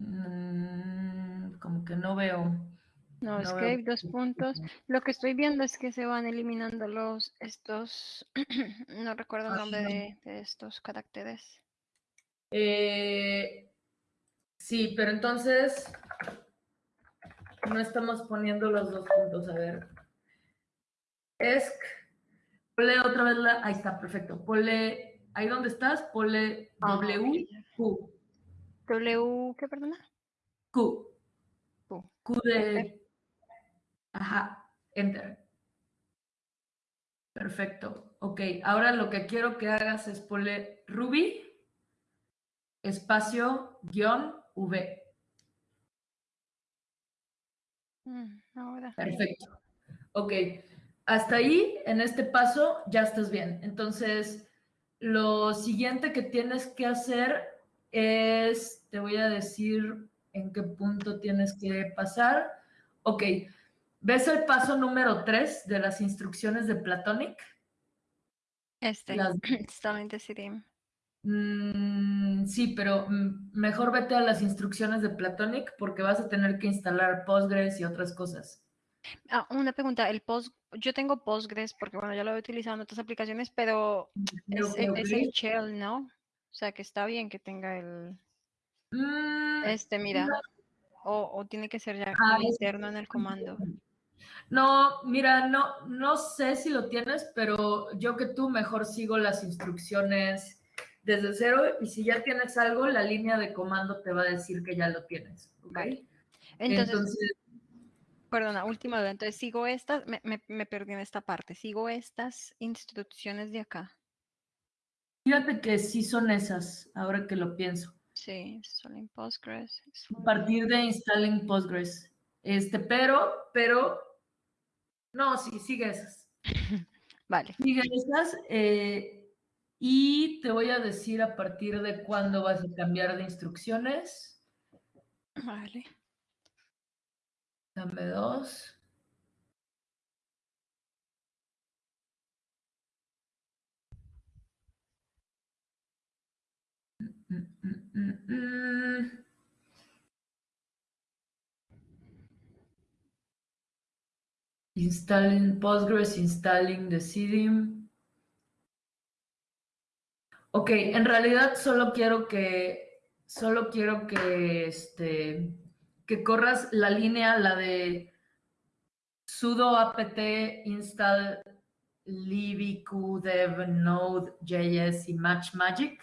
[SPEAKER 1] Mm, como que no veo.
[SPEAKER 7] No,
[SPEAKER 1] No veo
[SPEAKER 7] escape, dos
[SPEAKER 1] que-
[SPEAKER 7] puntos. Lo que estoy viendo es que se van eliminando los, estos, no recuerdo el nombre
[SPEAKER 1] Ajá.
[SPEAKER 7] de, de estos caracteres.
[SPEAKER 1] Eh, sí, pero entonces no estamos poniendo los dos puntos. A ver. Esc. Ponle otra vez la. Ahí está, perfecto. Ponle. Ahí donde estás, ponle
[SPEAKER 7] Ah,
[SPEAKER 1] W. Q.
[SPEAKER 7] W, ¿qué perdona?
[SPEAKER 1] Q.
[SPEAKER 7] Q.
[SPEAKER 1] Q de. Ajá, enter. Perfecto. Ok, ahora lo que quiero que hagas es ponle Ruby, espacio, guion, V.
[SPEAKER 7] Mm, ahora.
[SPEAKER 1] Perfecto. Ok, hasta ahí, en este paso, ya estás bien. Entonces, lo siguiente que tienes que hacer es, te voy a decir en qué punto tienes que pasar. Ok, ¿ves el paso número 3 de las instrucciones de Platonic?
[SPEAKER 7] Este,
[SPEAKER 1] Las-
[SPEAKER 7] Decidim.
[SPEAKER 1] Mm, sí, pero mejor vete a las instrucciones de Platonic porque vas a tener que instalar Postgres y otras cosas.
[SPEAKER 7] Ah, una pregunta, el post, yo tengo Postgres porque bueno, ya lo he utilizado en otras aplicaciones, pero es, el-
[SPEAKER 1] ok.
[SPEAKER 7] es el shell, ¿no? O sea que está bien que tenga el,
[SPEAKER 1] Mm,
[SPEAKER 7] este, mira, o, o tiene que ser ya
[SPEAKER 1] Ah,
[SPEAKER 7] interno en el comando.
[SPEAKER 1] No, mira, no, no sé si lo tienes, pero yo que tú mejor sigo las instrucciones desde cero y si ya tienes algo, la línea de comando te va a decir que ya lo tienes. ¿ok?
[SPEAKER 7] Entonces,
[SPEAKER 1] Entonces,
[SPEAKER 7] perdona, última duda. Entonces, sigo estas, me, me, me perdí en esta parte. Sigo estas instrucciones de acá.
[SPEAKER 1] fíjate que sí son esas, ahora que lo pienso.
[SPEAKER 7] Sí, en Postgres. es
[SPEAKER 1] A partir de installing Postgres. Este, pero, pero, no, sí, sigue esas.
[SPEAKER 7] Vale.
[SPEAKER 1] Sigue esas. eh, y te voy a decir a partir de cuándo vas a cambiar de instrucciones.
[SPEAKER 7] Vale.
[SPEAKER 1] Dame dos. Installing Postgres, installing the CDIM. Ok, en realidad solo quiero que, solo quiero que, este, que corras la línea, la de sudo apt install libq dev node.js y match magic,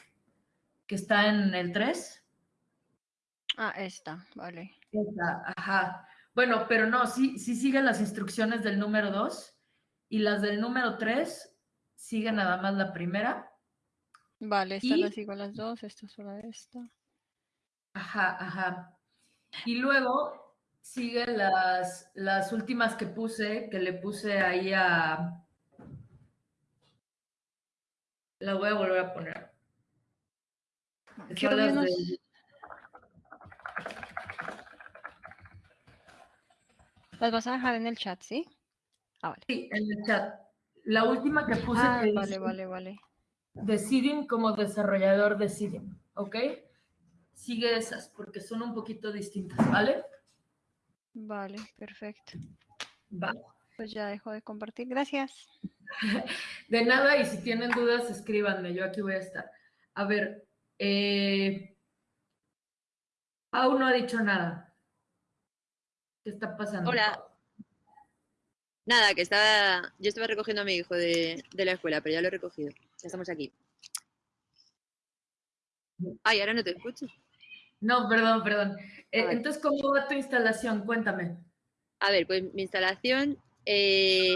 [SPEAKER 1] que está en el 3.
[SPEAKER 7] Ah, esta, vale.
[SPEAKER 1] Esa, ajá. Bueno, pero no, sí, sí sigue las instrucciones del número 2 y las del número 3 siguen nada más la primera.
[SPEAKER 7] Vale, estas
[SPEAKER 1] Y-
[SPEAKER 7] las sigo las dos, esta solo esta.
[SPEAKER 1] Ajá, ajá. Y luego siguen las, las últimas que puse, que le puse ahí a... La voy a volver a poner. son las de-
[SPEAKER 7] Las vas a dejar en el chat, ¿sí? Ah, vale.
[SPEAKER 1] sí, en el chat. La última que puse
[SPEAKER 7] Ah,
[SPEAKER 1] que
[SPEAKER 7] vale,
[SPEAKER 1] dice
[SPEAKER 7] vale, vale.
[SPEAKER 1] Decidim como desarrollador Decidim, ¿ok? Sigue esas porque son un poquito distintas, ¿vale?
[SPEAKER 7] Vale, perfecto.
[SPEAKER 1] Va.
[SPEAKER 7] Pues ya dejo de compartir. Gracias.
[SPEAKER 1] De nada, y si tienen dudas, escríbanme, yo aquí voy a estar. A ver, eh, Pau no ha dicho nada. ¿Qué está pasando?
[SPEAKER 8] Hola. Nada, que estaba. Yo estaba recogiendo a mi hijo de, de la escuela, pero ya lo he recogido. Ya estamos aquí. Ay, ahora no te escucho.
[SPEAKER 1] No, perdón, perdón. Eh, entonces, ¿cómo va tu instalación? Cuéntame.
[SPEAKER 8] A ver, pues mi instalación eh,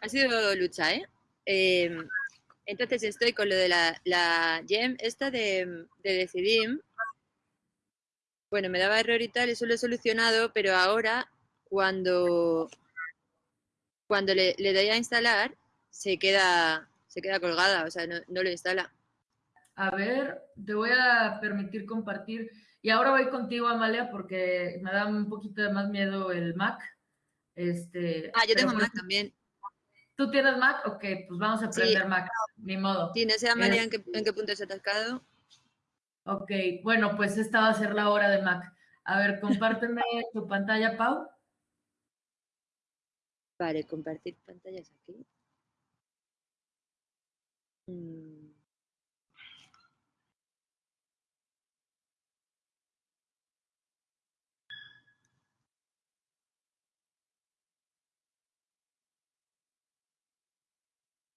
[SPEAKER 8] ha sido lucha, ¿eh? Eh, Entonces estoy con lo de la, la gem esta de, de Decidim. Bueno, me daba error y tal, eso lo he solucionado, pero ahora cuando, cuando le, le doy a instalar, se queda, se queda colgada, o sea, no, no lo instala.
[SPEAKER 1] A ver, te voy a permitir compartir. Y ahora voy contigo, Amalia, porque me da un poquito de más miedo el Mac. Este,
[SPEAKER 8] Ah, yo tengo Mac también.
[SPEAKER 1] ¿Tú tienes Mac? Ok, pues vamos a
[SPEAKER 8] Sí.
[SPEAKER 1] aprender Mac. Ni modo.
[SPEAKER 8] Sí, no sé, Amalia, en qué, en qué punto se ha atascado.
[SPEAKER 1] Ok, bueno, pues esta va a ser la hora de Mac. A ver, compárteme tu pantalla, Pau.
[SPEAKER 8] Vale, compartir pantallas aquí. Mm.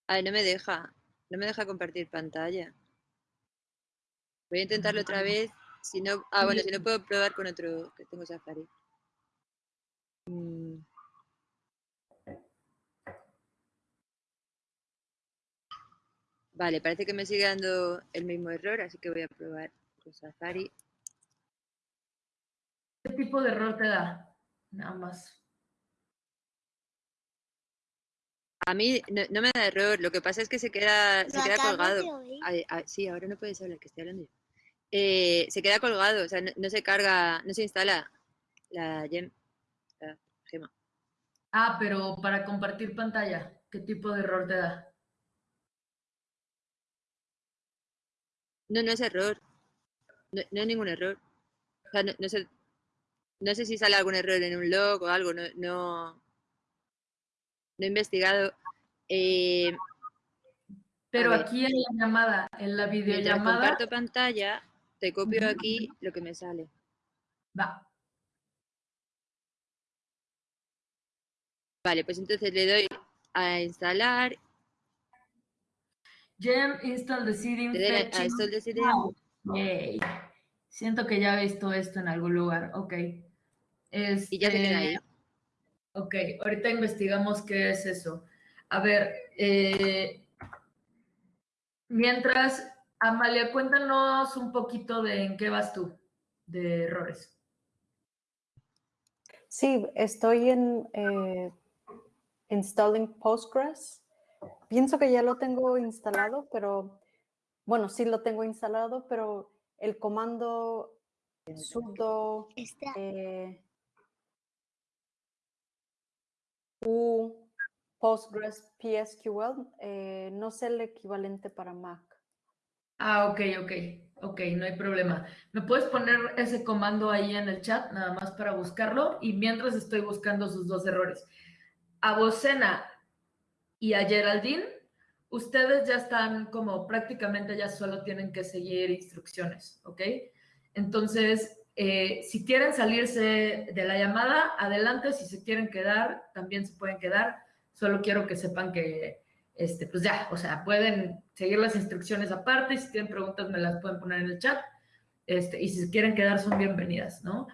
[SPEAKER 8] Ay, no me deja. No me deja compartir pantalla. Voy a intentarlo otra vez. Si no, ah, bueno, si no puedo probar con otro que tengo Safari. Mm. Vale, parece que me sigue dando el mismo error, así que voy a probar con Safari.
[SPEAKER 1] ¿Qué tipo de error te da? Nada más.
[SPEAKER 8] A mí no, no me da error, lo que pasa es que se queda, se queda colgado. Ay, ay, sí, ahora no puedes hablar, que estoy hablando yo. Eh, se queda colgado, o sea, no, no se carga, no se instala la gem, la gema.
[SPEAKER 1] Ah, pero para compartir pantalla, ¿qué tipo de error te da?
[SPEAKER 8] No, no es error. No, no es ningún error. O sea, no, no sé, no sé si sale algún error en un log o algo, no, no, no he investigado. Eh,
[SPEAKER 1] Pero aquí en la llamada, en la videollamada,
[SPEAKER 8] comparto pantalla, te copio aquí lo que me sale.
[SPEAKER 1] va.
[SPEAKER 8] Vale, pues entonces le doy a instalar,
[SPEAKER 1] Gem install
[SPEAKER 8] a
[SPEAKER 1] fetching.
[SPEAKER 8] decidir.
[SPEAKER 1] Yay. Siento que ya he visto esto en algún lugar. Ok.
[SPEAKER 8] Y ya se queda ahí.
[SPEAKER 1] Ok, ahorita investigamos qué es eso. A ver, eh, mientras, Amalia, cuéntanos un poquito de en qué vas tú, de errores.
[SPEAKER 5] Sí, estoy en eh, installing Postgres. Pienso que ya lo tengo instalado, pero bueno, sí lo tengo instalado, pero el comando sudo eh, u Postgres PSQL eh, no sé el equivalente para Mac.
[SPEAKER 1] Ah, ok, ok, ok, no hay problema. ¿Me puedes poner ese comando ahí en el chat, nada más para buscarlo? Y mientras estoy buscando sus dos errores. A Bocena y a Geraldine, ustedes ya están como prácticamente ya solo tienen que seguir instrucciones, ¿ok? Entonces, eh, si quieren salirse de la llamada, adelante. Si se quieren quedar, también se pueden quedar. Solo quiero que sepan que, este, pues ya, o sea, pueden seguir las instrucciones aparte. Si tienen preguntas, me las pueden poner en el chat. Este, y si se quieren quedar, son bienvenidas, ¿no?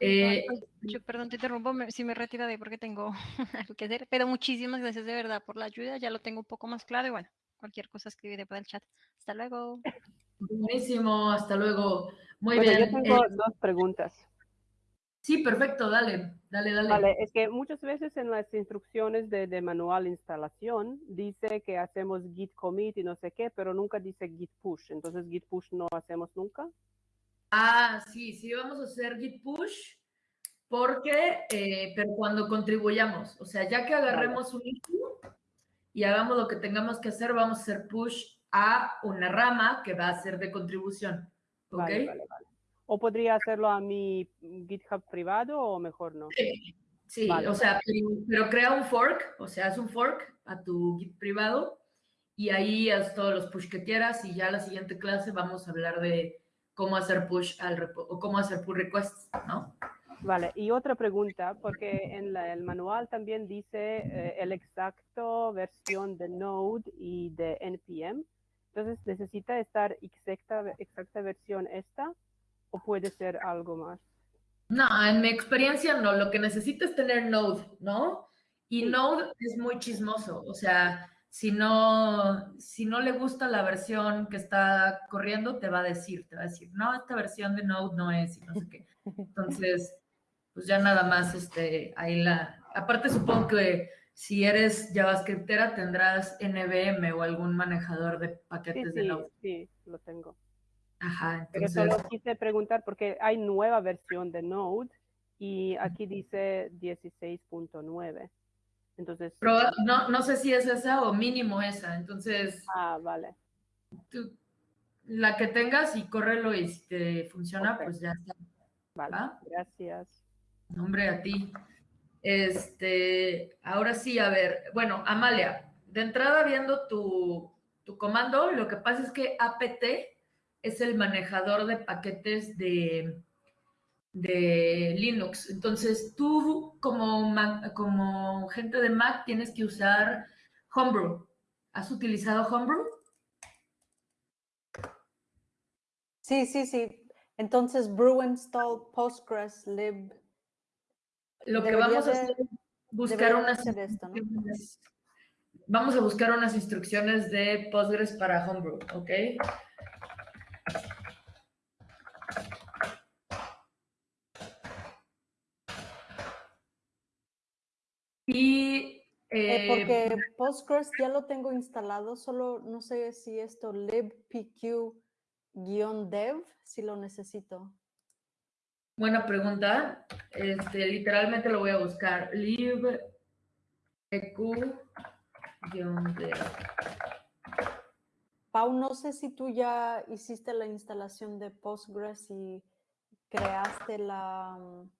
[SPEAKER 1] Eh,
[SPEAKER 7] Ay, yo, perdón, te interrumpo, me- si me retiraré porque tengo algo que hacer, pero muchísimas gracias de verdad por la ayuda, ya lo tengo un poco más claro y bueno, cualquier cosa escribiré por el chat. Hasta luego.
[SPEAKER 1] Buenísimo, hasta luego. Muy
[SPEAKER 4] Bueno,
[SPEAKER 1] bien.
[SPEAKER 4] yo tengo
[SPEAKER 1] eh,
[SPEAKER 4] dos preguntas.
[SPEAKER 1] sí, perfecto, dale, dale, dale.
[SPEAKER 4] Vale, es que muchas veces en las instrucciones de, de manual instalación dice que hacemos git commit y no sé qué, pero nunca dice git push. Entonces git push no hacemos nunca.
[SPEAKER 1] Ah, sí, sí, vamos a hacer git push porque, eh, pero cuando contribuyamos, o sea, ya que agarremos un issue y hagamos lo que tengamos que hacer, vamos a hacer push a una rama que va a ser de contribución, ¿ok?
[SPEAKER 4] Vale, vale, vale. O podría hacerlo a mi GitHub privado o mejor no.
[SPEAKER 1] Sí, o sea, pero, pero crea un fork, o sea, haz un fork a tu Git privado y ahí haz todos los push que quieras y ya la siguiente clase vamos a hablar de cómo hacer push al repo o cómo hacer pull requests, ¿no?
[SPEAKER 4] Vale, y otra pregunta, porque en la- el manual también dice eh, el exacto versión de Node y de NPM. Entonces, ¿necesita estar exacta, exacta versión esta o puede ser algo más?
[SPEAKER 1] No, en mi experiencia no, lo que necesitas es tener Node, ¿no? Y
[SPEAKER 4] Sí.
[SPEAKER 1] Node es muy chismoso, o sea, si no, si no le gusta la versión que está corriendo, te va a decir, te va a decir, no, esta versión de Node no es, y no sé qué. Entonces, pues ya nada más, este, ahí la... Aparte supongo que si eres JavaScriptera tendrás NVM o algún manejador de
[SPEAKER 4] Sí,
[SPEAKER 1] paquetes de Node.
[SPEAKER 4] sí, lo tengo.
[SPEAKER 1] Ajá,
[SPEAKER 4] Pero
[SPEAKER 1] entonces...
[SPEAKER 4] solo quise preguntar porque hay nueva versión de Node y aquí dice 16.9. Entonces,
[SPEAKER 1] Pero no, no sé si es esa o mínimo esa, entonces...
[SPEAKER 4] ah, vale.
[SPEAKER 1] tú- la que tengas y córrelo y si te funciona, pues ya está.
[SPEAKER 4] Vale,
[SPEAKER 1] ¿Va?
[SPEAKER 4] gracias.
[SPEAKER 1] Nombre a ti. Este, ahora sí, a ver, bueno, Amalia, de entrada viendo tu, tu comando, lo que pasa es que apt es el manejador de paquetes de, de Linux. Entonces, tú como, como gente de Mac tienes que usar Homebrew. ¿Has utilizado Homebrew?
[SPEAKER 5] Sí, sí, sí. Entonces, brew install postgres lib.
[SPEAKER 1] Lo que vamos a hacer es buscar unas
[SPEAKER 5] hacer esto, ¿no?
[SPEAKER 1] Vamos a buscar unas instrucciones de Postgres para Homebrew, ¿ok? Y
[SPEAKER 5] Eh,
[SPEAKER 1] eh,
[SPEAKER 5] porque Postgres ya lo tengo instalado, solo no sé si esto libpq-dev, si lo necesito.
[SPEAKER 1] Buena pregunta. Este, literalmente lo voy a buscar. lib eq de
[SPEAKER 5] Pau, no sé si tú ya hiciste la instalación de Postgres y creaste la, mm,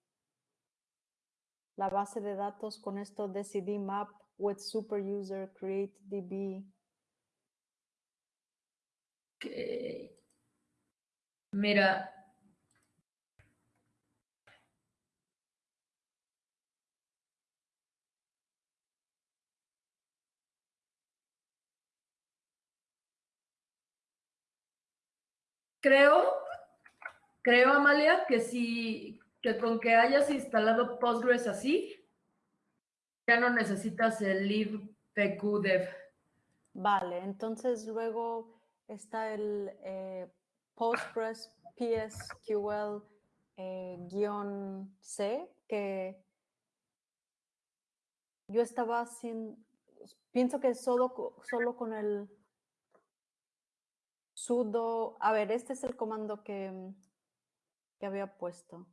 [SPEAKER 5] la base de datos con esto de CD map with super user create db.
[SPEAKER 1] que mira, creo, creo, Amalia, que si, que con que hayas instalado Postgres así, ya no necesitas el libpqdev.
[SPEAKER 5] Vale, entonces luego está el eh, Postgres PSQL eh, que yo estaba sin, pienso que solo, solo con el sudo, a ver, este es el comando que, mm, que había puesto.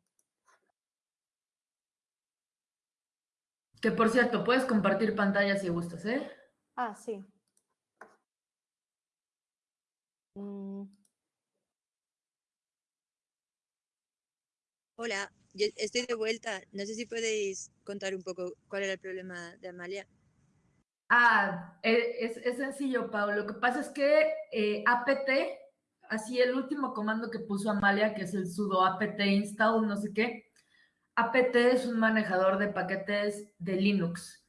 [SPEAKER 1] Que por cierto, puedes compartir pantalla si gustas, ¿eh?
[SPEAKER 5] Ah, sí. Mm,
[SPEAKER 8] Hola, yo estoy de vuelta. No sé si podéis contar un poco cuál era el problema de Amalia.
[SPEAKER 1] Ah, e- es, sencillo, Pablo. Lo que pasa es que eh, apt, así el último comando que puso Amalia, que es el sudo apt install, no sé qué, apt es un manejador de paquetes de Linux.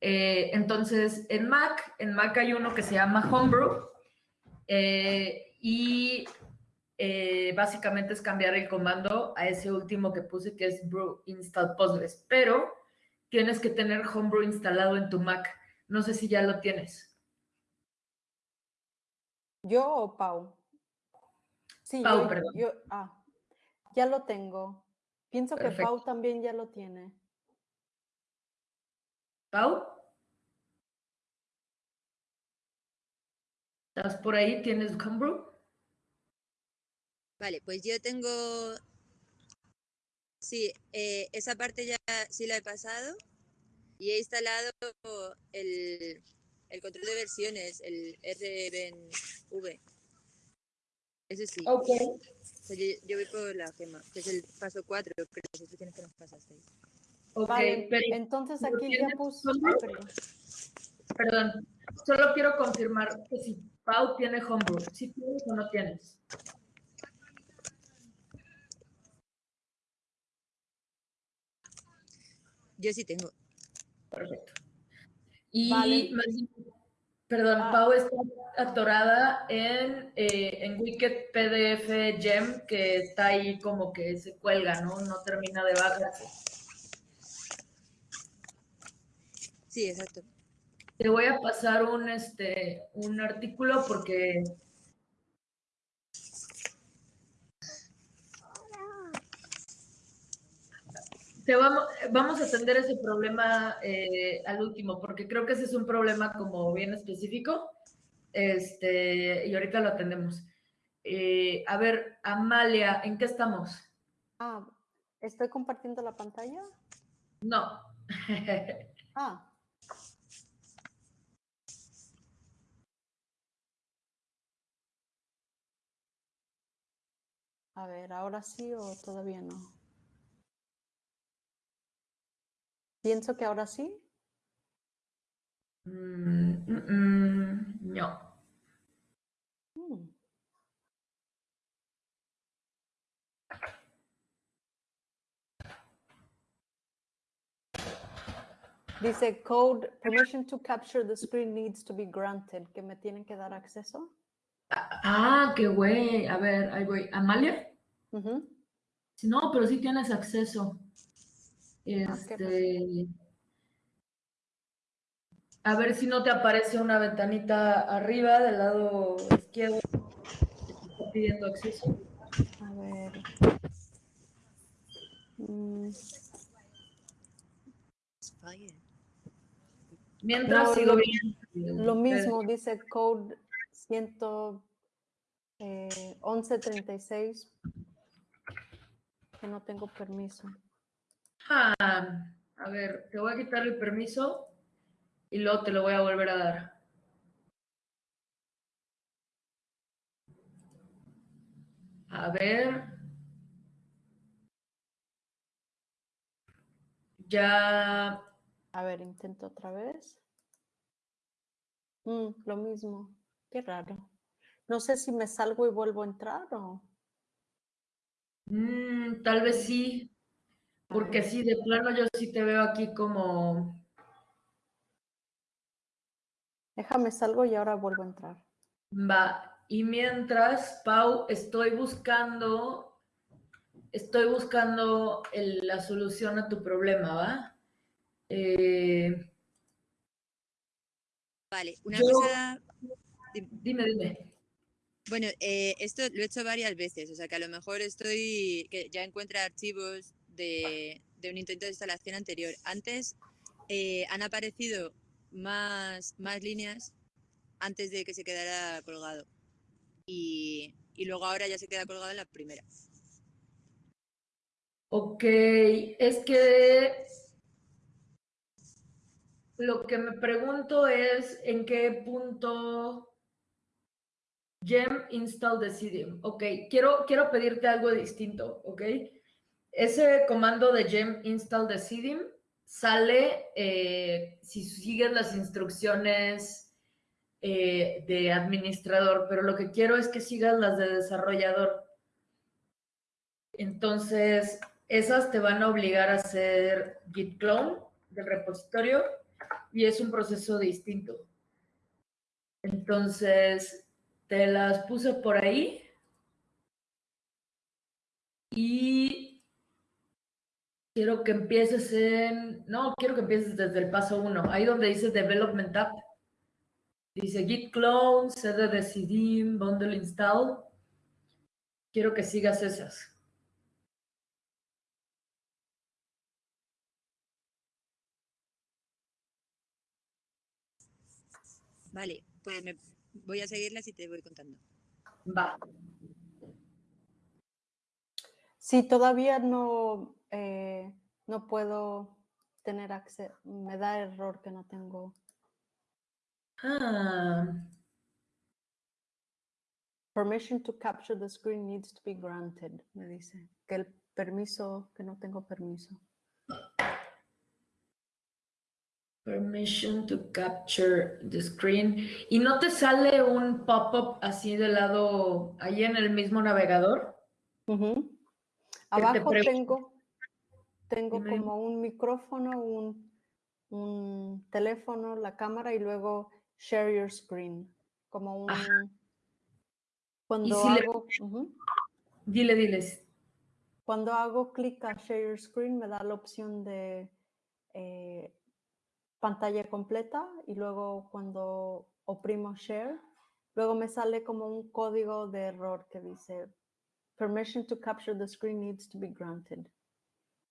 [SPEAKER 1] Eh, entonces, en Mac, en Mac hay uno que se llama Homebrew eh, y eh, básicamente es cambiar el comando a ese último que puse, que es brew install postgres, pero tienes que tener Homebrew instalado en tu Mac. No sé si ya lo tienes.
[SPEAKER 5] ¿Yo o Pau? Sí,
[SPEAKER 1] Pau,
[SPEAKER 5] yo,
[SPEAKER 1] perdón.
[SPEAKER 5] yo- ah, ya lo tengo. Pienso que. Pau también ya lo tiene.
[SPEAKER 1] Pau. ¿Estás por ahí? ¿Tienes Homebrew?
[SPEAKER 8] Vale, pues yo tengo. Sí, eh, esa parte ya sí la he pasado y he instalado el, el control de versiones, el RBNV. Ese sí.
[SPEAKER 1] Ok.
[SPEAKER 8] O sea, yo, yo voy por la gema, que es el paso 4, pero instrucciones que nos pasasteis.
[SPEAKER 1] Ok,
[SPEAKER 5] Vale,
[SPEAKER 1] pero
[SPEAKER 5] entonces
[SPEAKER 1] ¿lo
[SPEAKER 5] aquí ya
[SPEAKER 1] tienes
[SPEAKER 5] puse...
[SPEAKER 1] solo?
[SPEAKER 5] ah, perdón.
[SPEAKER 1] Perdón, solo quiero confirmar que si Pau tiene homebrew, si tienes o no tienes.
[SPEAKER 8] Yo sí tengo.
[SPEAKER 1] Perfecto. Y
[SPEAKER 5] Vale.
[SPEAKER 1] perdón,
[SPEAKER 5] Ah.
[SPEAKER 1] Pau está atorada en, eh, en Wicked PDF Gem, que está ahí como que se cuelga, ¿no? No termina de bajarse.
[SPEAKER 8] Sí, exacto.
[SPEAKER 1] Te voy a pasar un, este, un artículo porque te vamos, vamos a atender ese problema eh, al último, porque creo que ese es un problema como bien específico. Este, y ahorita lo atendemos. Eh, a ver, Amalia, ¿en qué estamos?
[SPEAKER 5] Ah, ¿estoy compartiendo la pantalla?
[SPEAKER 1] No.
[SPEAKER 5] Ah, a ver, ¿ahora sí o todavía no? Pienso que ahora sí.
[SPEAKER 1] Mm, mm, mm, no.
[SPEAKER 5] Mm. Dice code permission to capture the screen needs to be granted, que me tienen que dar acceso.
[SPEAKER 1] Ah, qué güey. A ver, ahí voy. ¿Amalia? No, pero sí tienes acceso.
[SPEAKER 5] Ah,
[SPEAKER 1] Este. A ver si no te aparece una ventanita arriba del lado izquierdo que te está pidiendo acceso.
[SPEAKER 5] A ver. Mm.
[SPEAKER 1] Mientras
[SPEAKER 5] No,
[SPEAKER 1] sigo viendo.
[SPEAKER 5] Lo mismo dice code 100, eh, 1136 que no tengo permiso.
[SPEAKER 1] Ah, a ver, te voy a quitar el permiso y luego te lo voy a volver a dar. A ver. Ya.
[SPEAKER 5] A ver, intento otra vez. Mm, lo mismo. Qué raro. No sé si me salgo y vuelvo a entrar o.
[SPEAKER 1] mm, tal vez sí. Porque sí, de plano yo sí te veo aquí como.
[SPEAKER 5] Déjame salgo y ahora vuelvo a entrar.
[SPEAKER 1] Va. Y mientras, Pau, estoy buscando. Estoy buscando el- la solución a tu problema, ¿va? Eh,
[SPEAKER 8] Vale, una
[SPEAKER 1] Yo-
[SPEAKER 8] cosa.
[SPEAKER 1] dime, dime.
[SPEAKER 8] Bueno, eh, esto lo he hecho varias veces, o sea que a lo mejor estoy. que ya encuentra archivos de, un intento de instalación anterior. Antes eh, han aparecido más, más líneas antes de que se quedara colgado. Y, y luego ahora ya se queda colgado en la primera.
[SPEAKER 1] Ok, es que lo que me pregunto es en qué punto gem install decidium. Ok, quiero, quiero pedirte algo distinto, ok. Ese comando de gem install decidium sale eh, si sigues las instrucciones eh, de administrador, pero lo que quiero es que sigas las de desarrollador. Entonces, esas te van a obligar a hacer git clone del repositorio y es un proceso distinto. Entonces, te las puse por ahí y quiero que empieces en, no, quiero que empieces desde el paso uno, ahí donde dice Development App. Dice git clone, cd decidim, bundle install. Quiero que sigas esas.
[SPEAKER 8] Vale, pues me voy a seguirlas y te voy contando.
[SPEAKER 1] Va.
[SPEAKER 5] Sí, todavía no, eh, no puedo tener acceso. Me da error que no tengo.
[SPEAKER 1] Ah,
[SPEAKER 5] Permission to capture the screen needs to be granted, me dice. Que el permiso, que no tengo permiso.
[SPEAKER 1] permission to capture the screen. ¿Y no te sale un pop-up así de lado, ahí en el mismo navegador?
[SPEAKER 5] Abajo tengo, tengo como un micrófono, un, un teléfono, la cámara y luego share your screen. Como un...
[SPEAKER 1] Ajá.
[SPEAKER 5] Cuando
[SPEAKER 1] si le-
[SPEAKER 5] hago... ujú.
[SPEAKER 1] Dile, diles.
[SPEAKER 5] Cuando hago clic a Share Your Screen me da la opción de eh, pantalla completa y luego cuando oprimo Share, luego me sale como un código de error que dice Permission to capture the screen needs to be granted.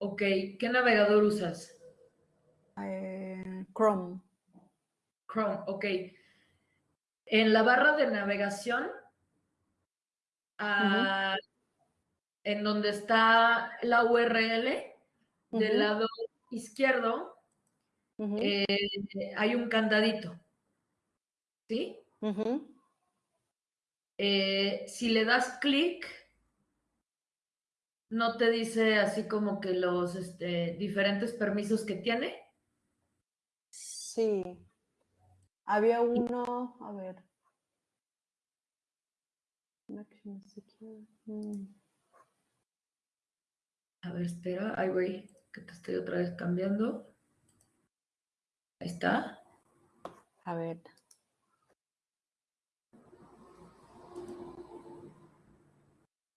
[SPEAKER 1] Ok, ¿qué navegador usas?
[SPEAKER 5] Eh, Chrome.
[SPEAKER 1] Chrome, ok. En la barra de navegación, ah, en donde está la URL, del lado izquierdo, eh, hay un candadito. ¿Sí? Eh, si le das clic, no te dice así como que los este, diferentes permisos que tiene.
[SPEAKER 5] Sí. Había uno, a ver. Mm.
[SPEAKER 1] A ver, espera, ay, güey, que te estoy otra vez cambiando. Ahí está.
[SPEAKER 5] A ver.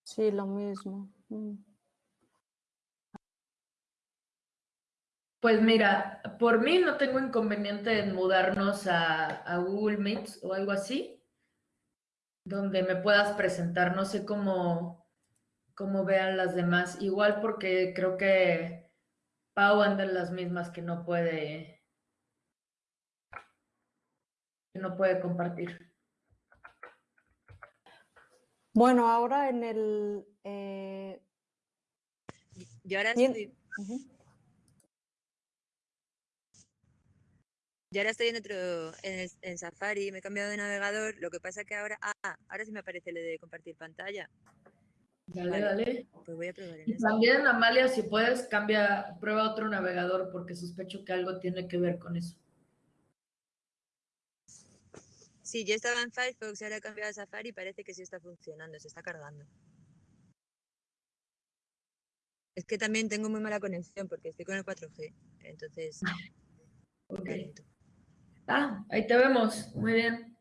[SPEAKER 5] Sí, lo mismo.
[SPEAKER 1] Pues mira, por mí no tengo inconveniente en mudarnos a, a Google Meets o algo así, donde me puedas presentar. No sé cómo, cómo vean las demás. Igual porque creo que Pau anda en las mismas que no puede, que no puede compartir.
[SPEAKER 5] Bueno, ahora en el... eh,
[SPEAKER 8] Yo ahora
[SPEAKER 5] Bien.
[SPEAKER 8] estoy,
[SPEAKER 5] ujú.
[SPEAKER 8] yo ahora estoy en otro, en, el- en Safari, me he cambiado de navegador. Lo que pasa que ahora, ah, ahora sí me aparece lo de compartir pantalla.
[SPEAKER 1] Dale,
[SPEAKER 8] Vale.
[SPEAKER 1] dale.
[SPEAKER 8] Pues voy a probar en
[SPEAKER 1] Y también, Amalia, si puedes, cambia, prueba otro navegador porque sospecho que algo tiene que ver con eso.
[SPEAKER 8] Sí, yo estaba en Firefox, ahora he cambiado a Safari y parece que sí está funcionando, se está cargando. Es que también tengo muy mala conexión porque estoy con el 4G, entonces
[SPEAKER 1] Ok.
[SPEAKER 8] va lento.
[SPEAKER 1] Ah, ahí te vemos. Muy bien.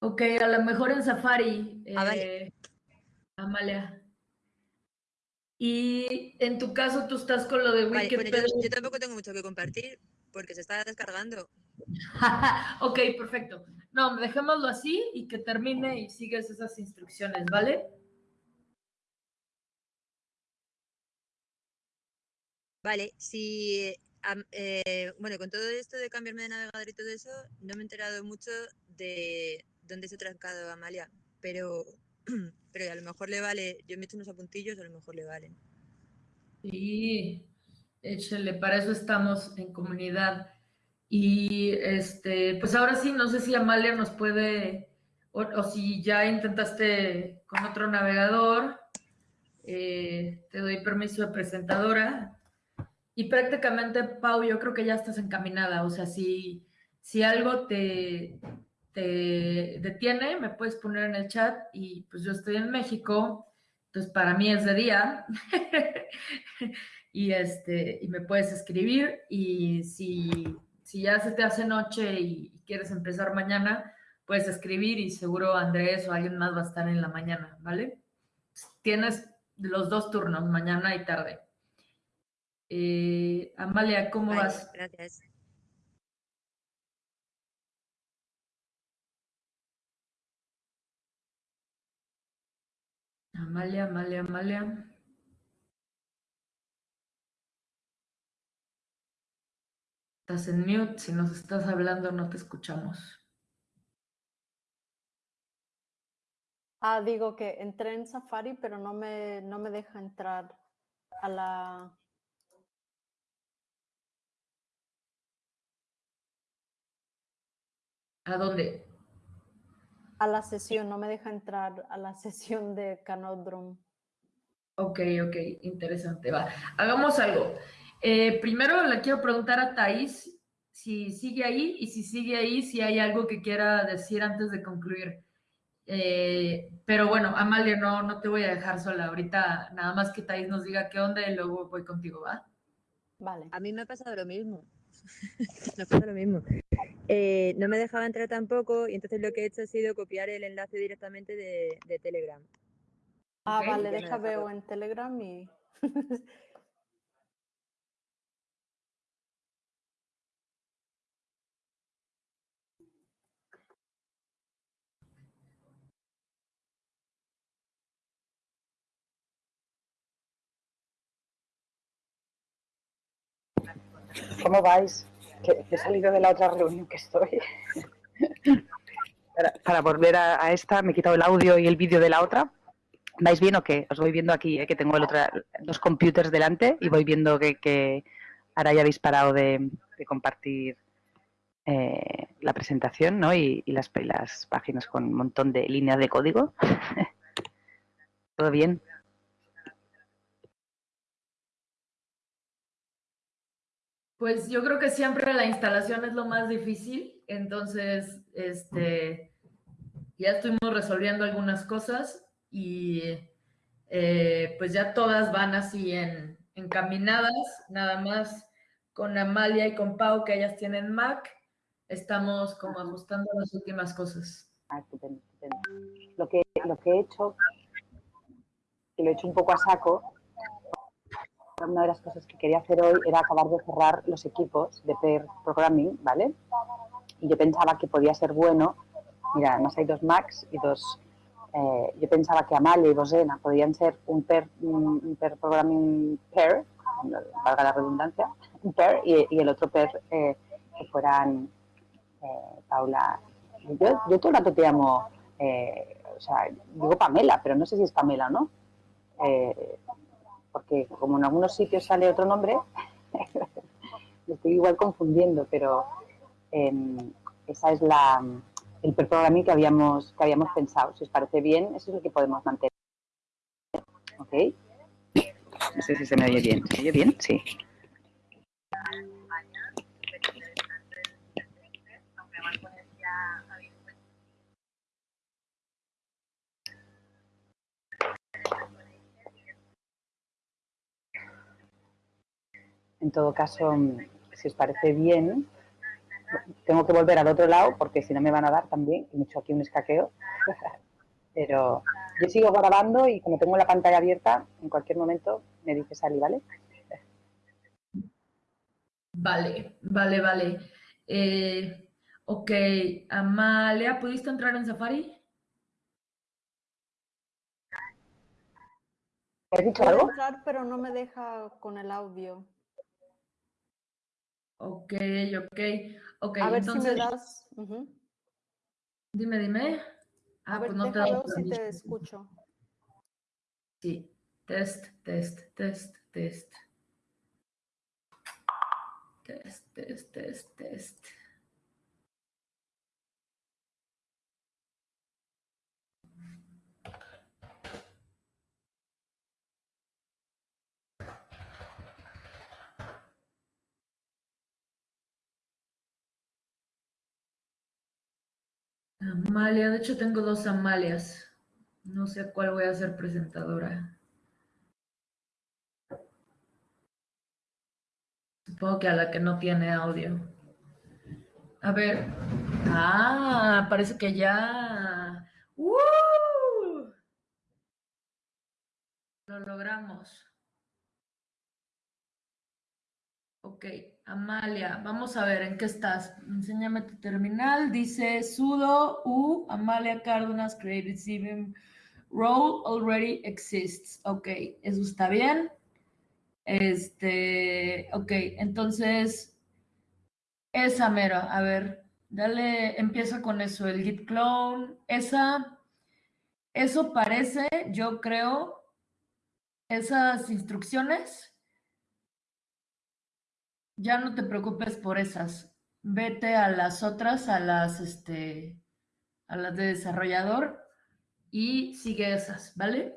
[SPEAKER 1] Ok, a lo mejor en Safari,
[SPEAKER 8] Ah, vale.
[SPEAKER 1] eh, Amalia. Y en tu caso, tú estás con lo de
[SPEAKER 8] Vale, bueno, yo,
[SPEAKER 1] Wikipedia.
[SPEAKER 8] yo tampoco tengo mucho que compartir porque se está descargando.
[SPEAKER 1] ok, perfecto. No, dejémoslo así y que termine y sigues esas instrucciones, ¿vale?
[SPEAKER 8] Vale, si, eh, bueno, con todo esto de cambiarme de navegador y todo eso, no me he enterado mucho de dónde se ha trancado Amalia, pero, pero a lo mejor le vale, yo me he hecho unos apuntillos, a lo mejor le valen.
[SPEAKER 1] Sí, échale, para eso estamos en comunidad. Y este, pues ahora sí, no sé si Amalia nos puede, o, o si ya intentaste con otro navegador, eh, te doy permiso de presentadora. Y prácticamente, Pau, yo creo que ya estás encaminada. O sea, si, si algo te, te detiene, me puedes poner en el chat y pues yo estoy en México, entonces para mí es de día. y, este, y me puedes escribir y si, si ya se te hace noche y, y quieres empezar mañana, puedes escribir y seguro Andrés o alguien más va a estar en la mañana, ¿vale? Tienes los dos turnos, mañana y tarde. Eh, Amalia, ¿cómo vas?
[SPEAKER 8] Gracias.
[SPEAKER 1] Amalia, Amalia, Amalia. Estás en mute, si nos estás hablando no te escuchamos.
[SPEAKER 5] Ah, digo que entré en Safari, pero no me, no me deja entrar a la,
[SPEAKER 1] ¿A dónde?
[SPEAKER 5] A la sesión, no me deja entrar a la sesión de Canodrum.
[SPEAKER 1] Ok, ok, interesante. Va, hagamos algo. Eh, primero le quiero preguntar a Thais si sigue ahí y si sigue ahí, si hay algo que quiera decir antes de concluir. Eh, pero bueno, Amalia, no, no te voy a dejar sola. Ahorita nada más que Thais nos diga qué onda y luego voy contigo, ¿va?
[SPEAKER 5] Vale.
[SPEAKER 8] A mí me ha pasado lo mismo. me pasa lo mismo. Eh, no me dejaba entrar tampoco y entonces lo que he hecho ha sido copiar el enlace directamente de, de Telegram.
[SPEAKER 5] Ah, vale, deja veo en Telegram y...
[SPEAKER 6] ¿Cómo vais? Que he salido de la otra reunión que estoy. Para, volver a, esta, me he quitado el audio y el vídeo de la otra. ¿Vais bien o qué? Os voy viendo aquí, eh, que tengo el otra, dos computers delante y voy viendo que, ahora ya habéis parado de, compartir eh, la presentación ¿no? y, las, y las páginas con un montón de líneas de código. ¿Todo bien?
[SPEAKER 1] Pues yo creo que siempre la instalación es lo más difícil, entonces, este, ya estuvimos resolviendo algunas cosas y eh, pues ya todas van así en, encaminadas, nada más con Amalia y con Pau, que ellas tienen Mac, estamos como ajustando las últimas cosas.
[SPEAKER 6] Ah, lo que he hecho, que lo he hecho un poco a saco, una de las cosas que quería hacer hoy era acabar de cerrar los equipos de pair programming, ¿vale? Y yo pensaba que podía ser bueno, mira, además hay dos Macs y dos, eh, yo pensaba que Amalia y Bosena podían ser un pair, un pair programming pair, valga la redundancia, un pair y, el otro pair eh, que fueran eh, Paula. Yo, yo todo el rato te llamo, eh, o sea, digo Pamela, pero no sé si es Pamela o no. Eh, porque como en algunos sitios sale otro nombre, me estoy igual confundiendo, pero em, esa es la el programming que habíamos que habíamos pensado. Si os parece bien, eso es lo que podemos mantener. ¿Ok? No sé si se me oye bien. ¿Se oye bien? Sí. En todo caso, mm, si os parece bien, tengo que volver al otro lado porque si no me van a dar también, me he hecho aquí un escaqueo. Pero yo sigo grabando y como tengo la pantalla abierta, en cualquier momento me dice Sally, ¿vale?
[SPEAKER 1] Vale, vale, vale. Eh, ok, Amalia, ¿pudiste entrar en Safari?
[SPEAKER 6] ¿Has dicho
[SPEAKER 5] Puedo
[SPEAKER 6] algo?
[SPEAKER 5] entrar, pero no me deja con el audio.
[SPEAKER 1] Ok, ok, ok.
[SPEAKER 5] A ver si
[SPEAKER 1] entonces,
[SPEAKER 5] me das...
[SPEAKER 1] dime, dime.
[SPEAKER 5] A
[SPEAKER 1] Ah,
[SPEAKER 5] ver,
[SPEAKER 1] pues no te damos
[SPEAKER 5] si te escucho.
[SPEAKER 1] Sí, test, test, test, test. Test, test, test, test. Amalia, de hecho tengo dos Amalias. No sé a cuál voy a ser presentadora. Supongo que a la que no tiene audio. A ver. Ah, parece que ya. ¡Uh! Lo logramos. Ok, Amalia, vamos a ver en qué estás. Enséñame tu terminal. Dice sudo u Amalia Cárdenas Creative Sim Role already exists. Ok, eso está bien. Este, ok, entonces, esa mera, a ver, dale, empieza con eso, el git clone, esa, eso parece, yo creo, esas instrucciones, ya no te preocupes por esas, vete a las otras, a las, este, a las de desarrollador y sigue esas, ¿vale?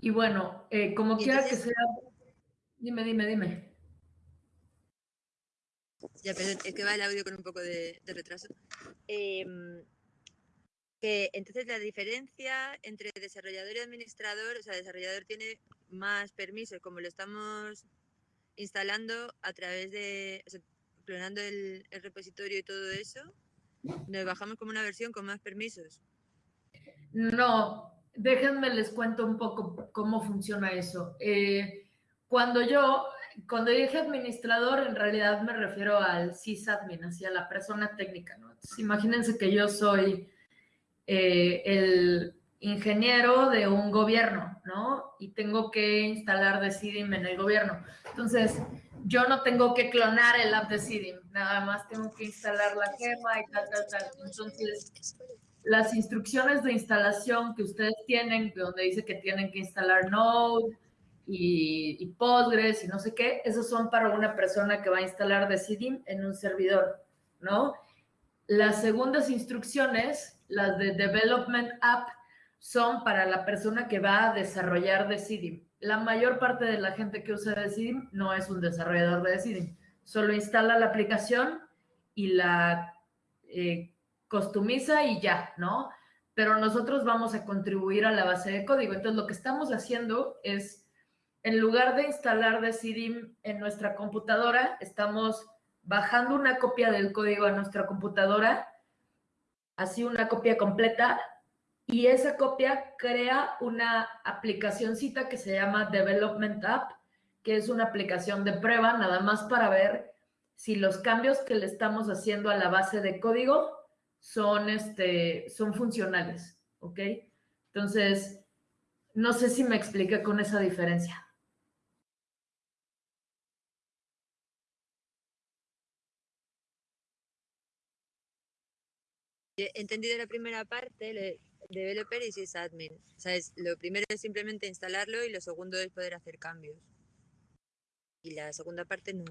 [SPEAKER 1] Y bueno, eh, como quiera que sea, dime, dime, dime.
[SPEAKER 8] Ya, perdón, es que va el audio con un poco de, de retraso. Em, entonces la diferencia entre desarrollador y administrador, o sea, desarrollador tiene más permisos, como lo estamos instalando a través de, o sea, clonando el, repositorio y todo eso, nos bajamos como una versión con más permisos.
[SPEAKER 1] No, déjenme les cuento un poco cómo funciona eso. Eh, cuando yo, cuando dije administrador, en realidad me refiero al sysadmin, hacia la persona técnica, ¿no? Imagínense que yo soy eh, el ingeniero de un gobierno, ¿no? Y tengo que instalar Decidim en el gobierno. Entonces, yo no tengo que clonar el app de Decidim, nada más tengo que instalar la gema y tal, tal, tal. Entonces, las instrucciones de instalación que ustedes tienen, donde dice que tienen que instalar Node y, y Postgres y no sé qué, esos son para una persona que va a instalar Decidim en un servidor, ¿no? Las segundas instrucciones, las de Development App, son para la persona que va a desarrollar Decidim. La mayor parte de la gente que usa Decidim no es un desarrollador de Decidim, solo instala la aplicación y la eh, costumiza y ya, ¿no? Pero nosotros vamos a contribuir a la base de código. Entonces, lo que estamos haciendo es, en lugar de instalar Decidim en nuestra computadora, estamos bajando una copia del código a nuestra computadora, así una copia completa, y esa copia crea una aplicacioncita que se llama Development App, que es una aplicación de prueba, nada más para ver si los cambios que le estamos haciendo a la base de código son, este, son funcionales, ¿ok? Entonces, no sé si me expliqué con esa diferencia.
[SPEAKER 8] He entendido la primera parte, developer y sysadmin. O sea, es- lo primero es simplemente instalarlo y lo segundo es poder hacer cambios. Y la segunda parte no,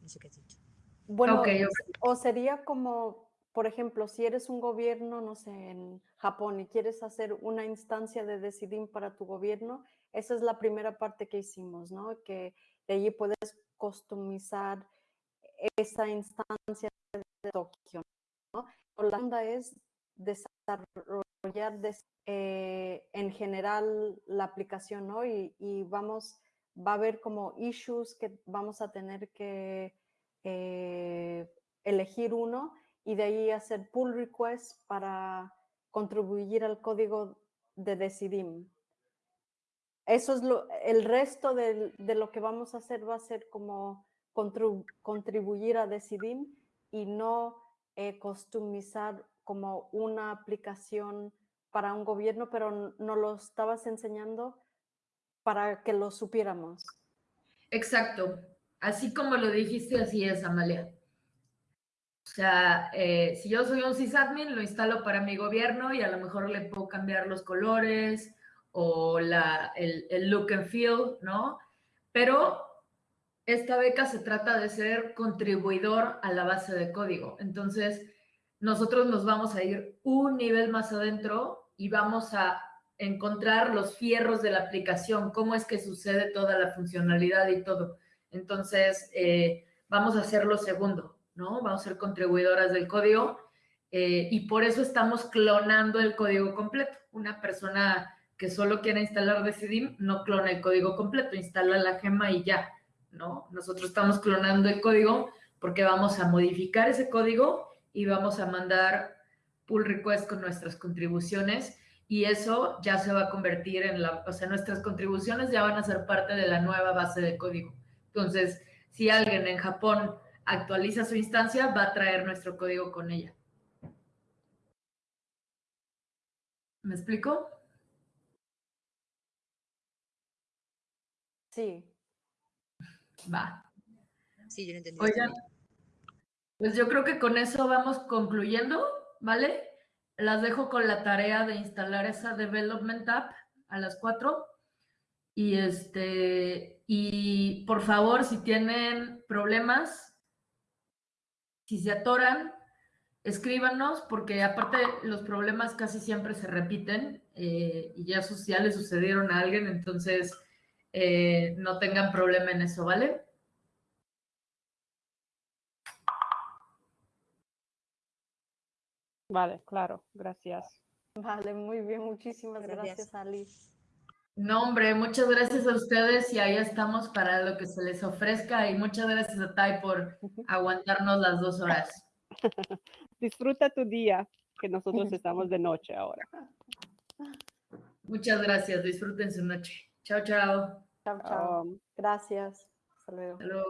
[SPEAKER 8] no sé qué has dicho.
[SPEAKER 5] Bueno,
[SPEAKER 1] Ok,
[SPEAKER 5] es- o sería como, por ejemplo, si eres un gobierno, no sé, en Japón y quieres hacer una instancia de Decidim para tu gobierno, esa es la primera parte que hicimos, ¿no? Que de allí puedes customizar esa instancia de Tokio, ¿no? La es desarrollar des- eh, en general la aplicación, ¿no? Y, vamos, va a haber como issues que vamos a tener que eh, elegir uno y de ahí hacer pull requests para contribuir al código de Decidim. Eso es lo, el resto de lo que vamos a hacer va a ser como contribu- contribuir a Decidim y no eh, como una aplicación para un gobierno, pero n- nos lo estabas enseñando para que lo supiéramos.
[SPEAKER 1] Exacto. Así como lo dijiste, así es, Amalia. O sea, eh, si yo soy un sysadmin, lo instalo para mi gobierno y a lo mejor le puedo cambiar los colores o la, el look and feel, ¿no? Pero esta beca se trata de ser contribuidor a la base de código. Entonces, nosotros nos vamos a ir un nivel más adentro y vamos a encontrar los fierros de la aplicación, cómo es que sucede toda la funcionalidad y todo. Entonces, eh, vamos a hacer lo segundo, ¿no? Vamos a ser contribuidoras del código eh, y por eso estamos clonando el código completo. Una persona que solo quiere instalar Decidim no clona el código completo, instala la gema y ya, ¿no? Nosotros estamos clonando el código porque vamos a modificar ese código y vamos a mandar pull request con nuestras contribuciones y eso ya se va a convertir en la, o sea, nuestras contribuciones ya van a ser parte de la nueva base de código. Entonces, si alguien en Japón actualiza su instancia, va a traer nuestro código con ella. ¿Me explico?
[SPEAKER 5] Sí.
[SPEAKER 1] Va.
[SPEAKER 8] Sí, yo lo entendí.
[SPEAKER 1] Oigan, pues yo creo que con eso vamos concluyendo, ¿vale? Las dejo con la tarea de instalar esa Development App a las 4. Y este, y por favor, si tienen problemas, si se atoran, escríbanos, porque aparte los problemas casi siempre se repiten eh, y ya, ya le sucedieron a alguien, entonces eh, no tengan problema en eso, ¿vale?
[SPEAKER 4] Vale, claro, gracias.
[SPEAKER 5] Vale, muy bien. Muchísimas
[SPEAKER 8] Gracias.
[SPEAKER 5] gracias, Ali.
[SPEAKER 1] No, hombre, muchas gracias a ustedes y ahí estamos para lo que se les ofrezca y muchas gracias a Tai por aguantarnos las dos horas.
[SPEAKER 4] Disfruta tu día, que nosotros estamos de noche ahora.
[SPEAKER 1] Muchas gracias, disfruten su noche. Chao, chao.
[SPEAKER 5] Chao, chao. Gracias. Hasta luego.
[SPEAKER 1] Hasta luego.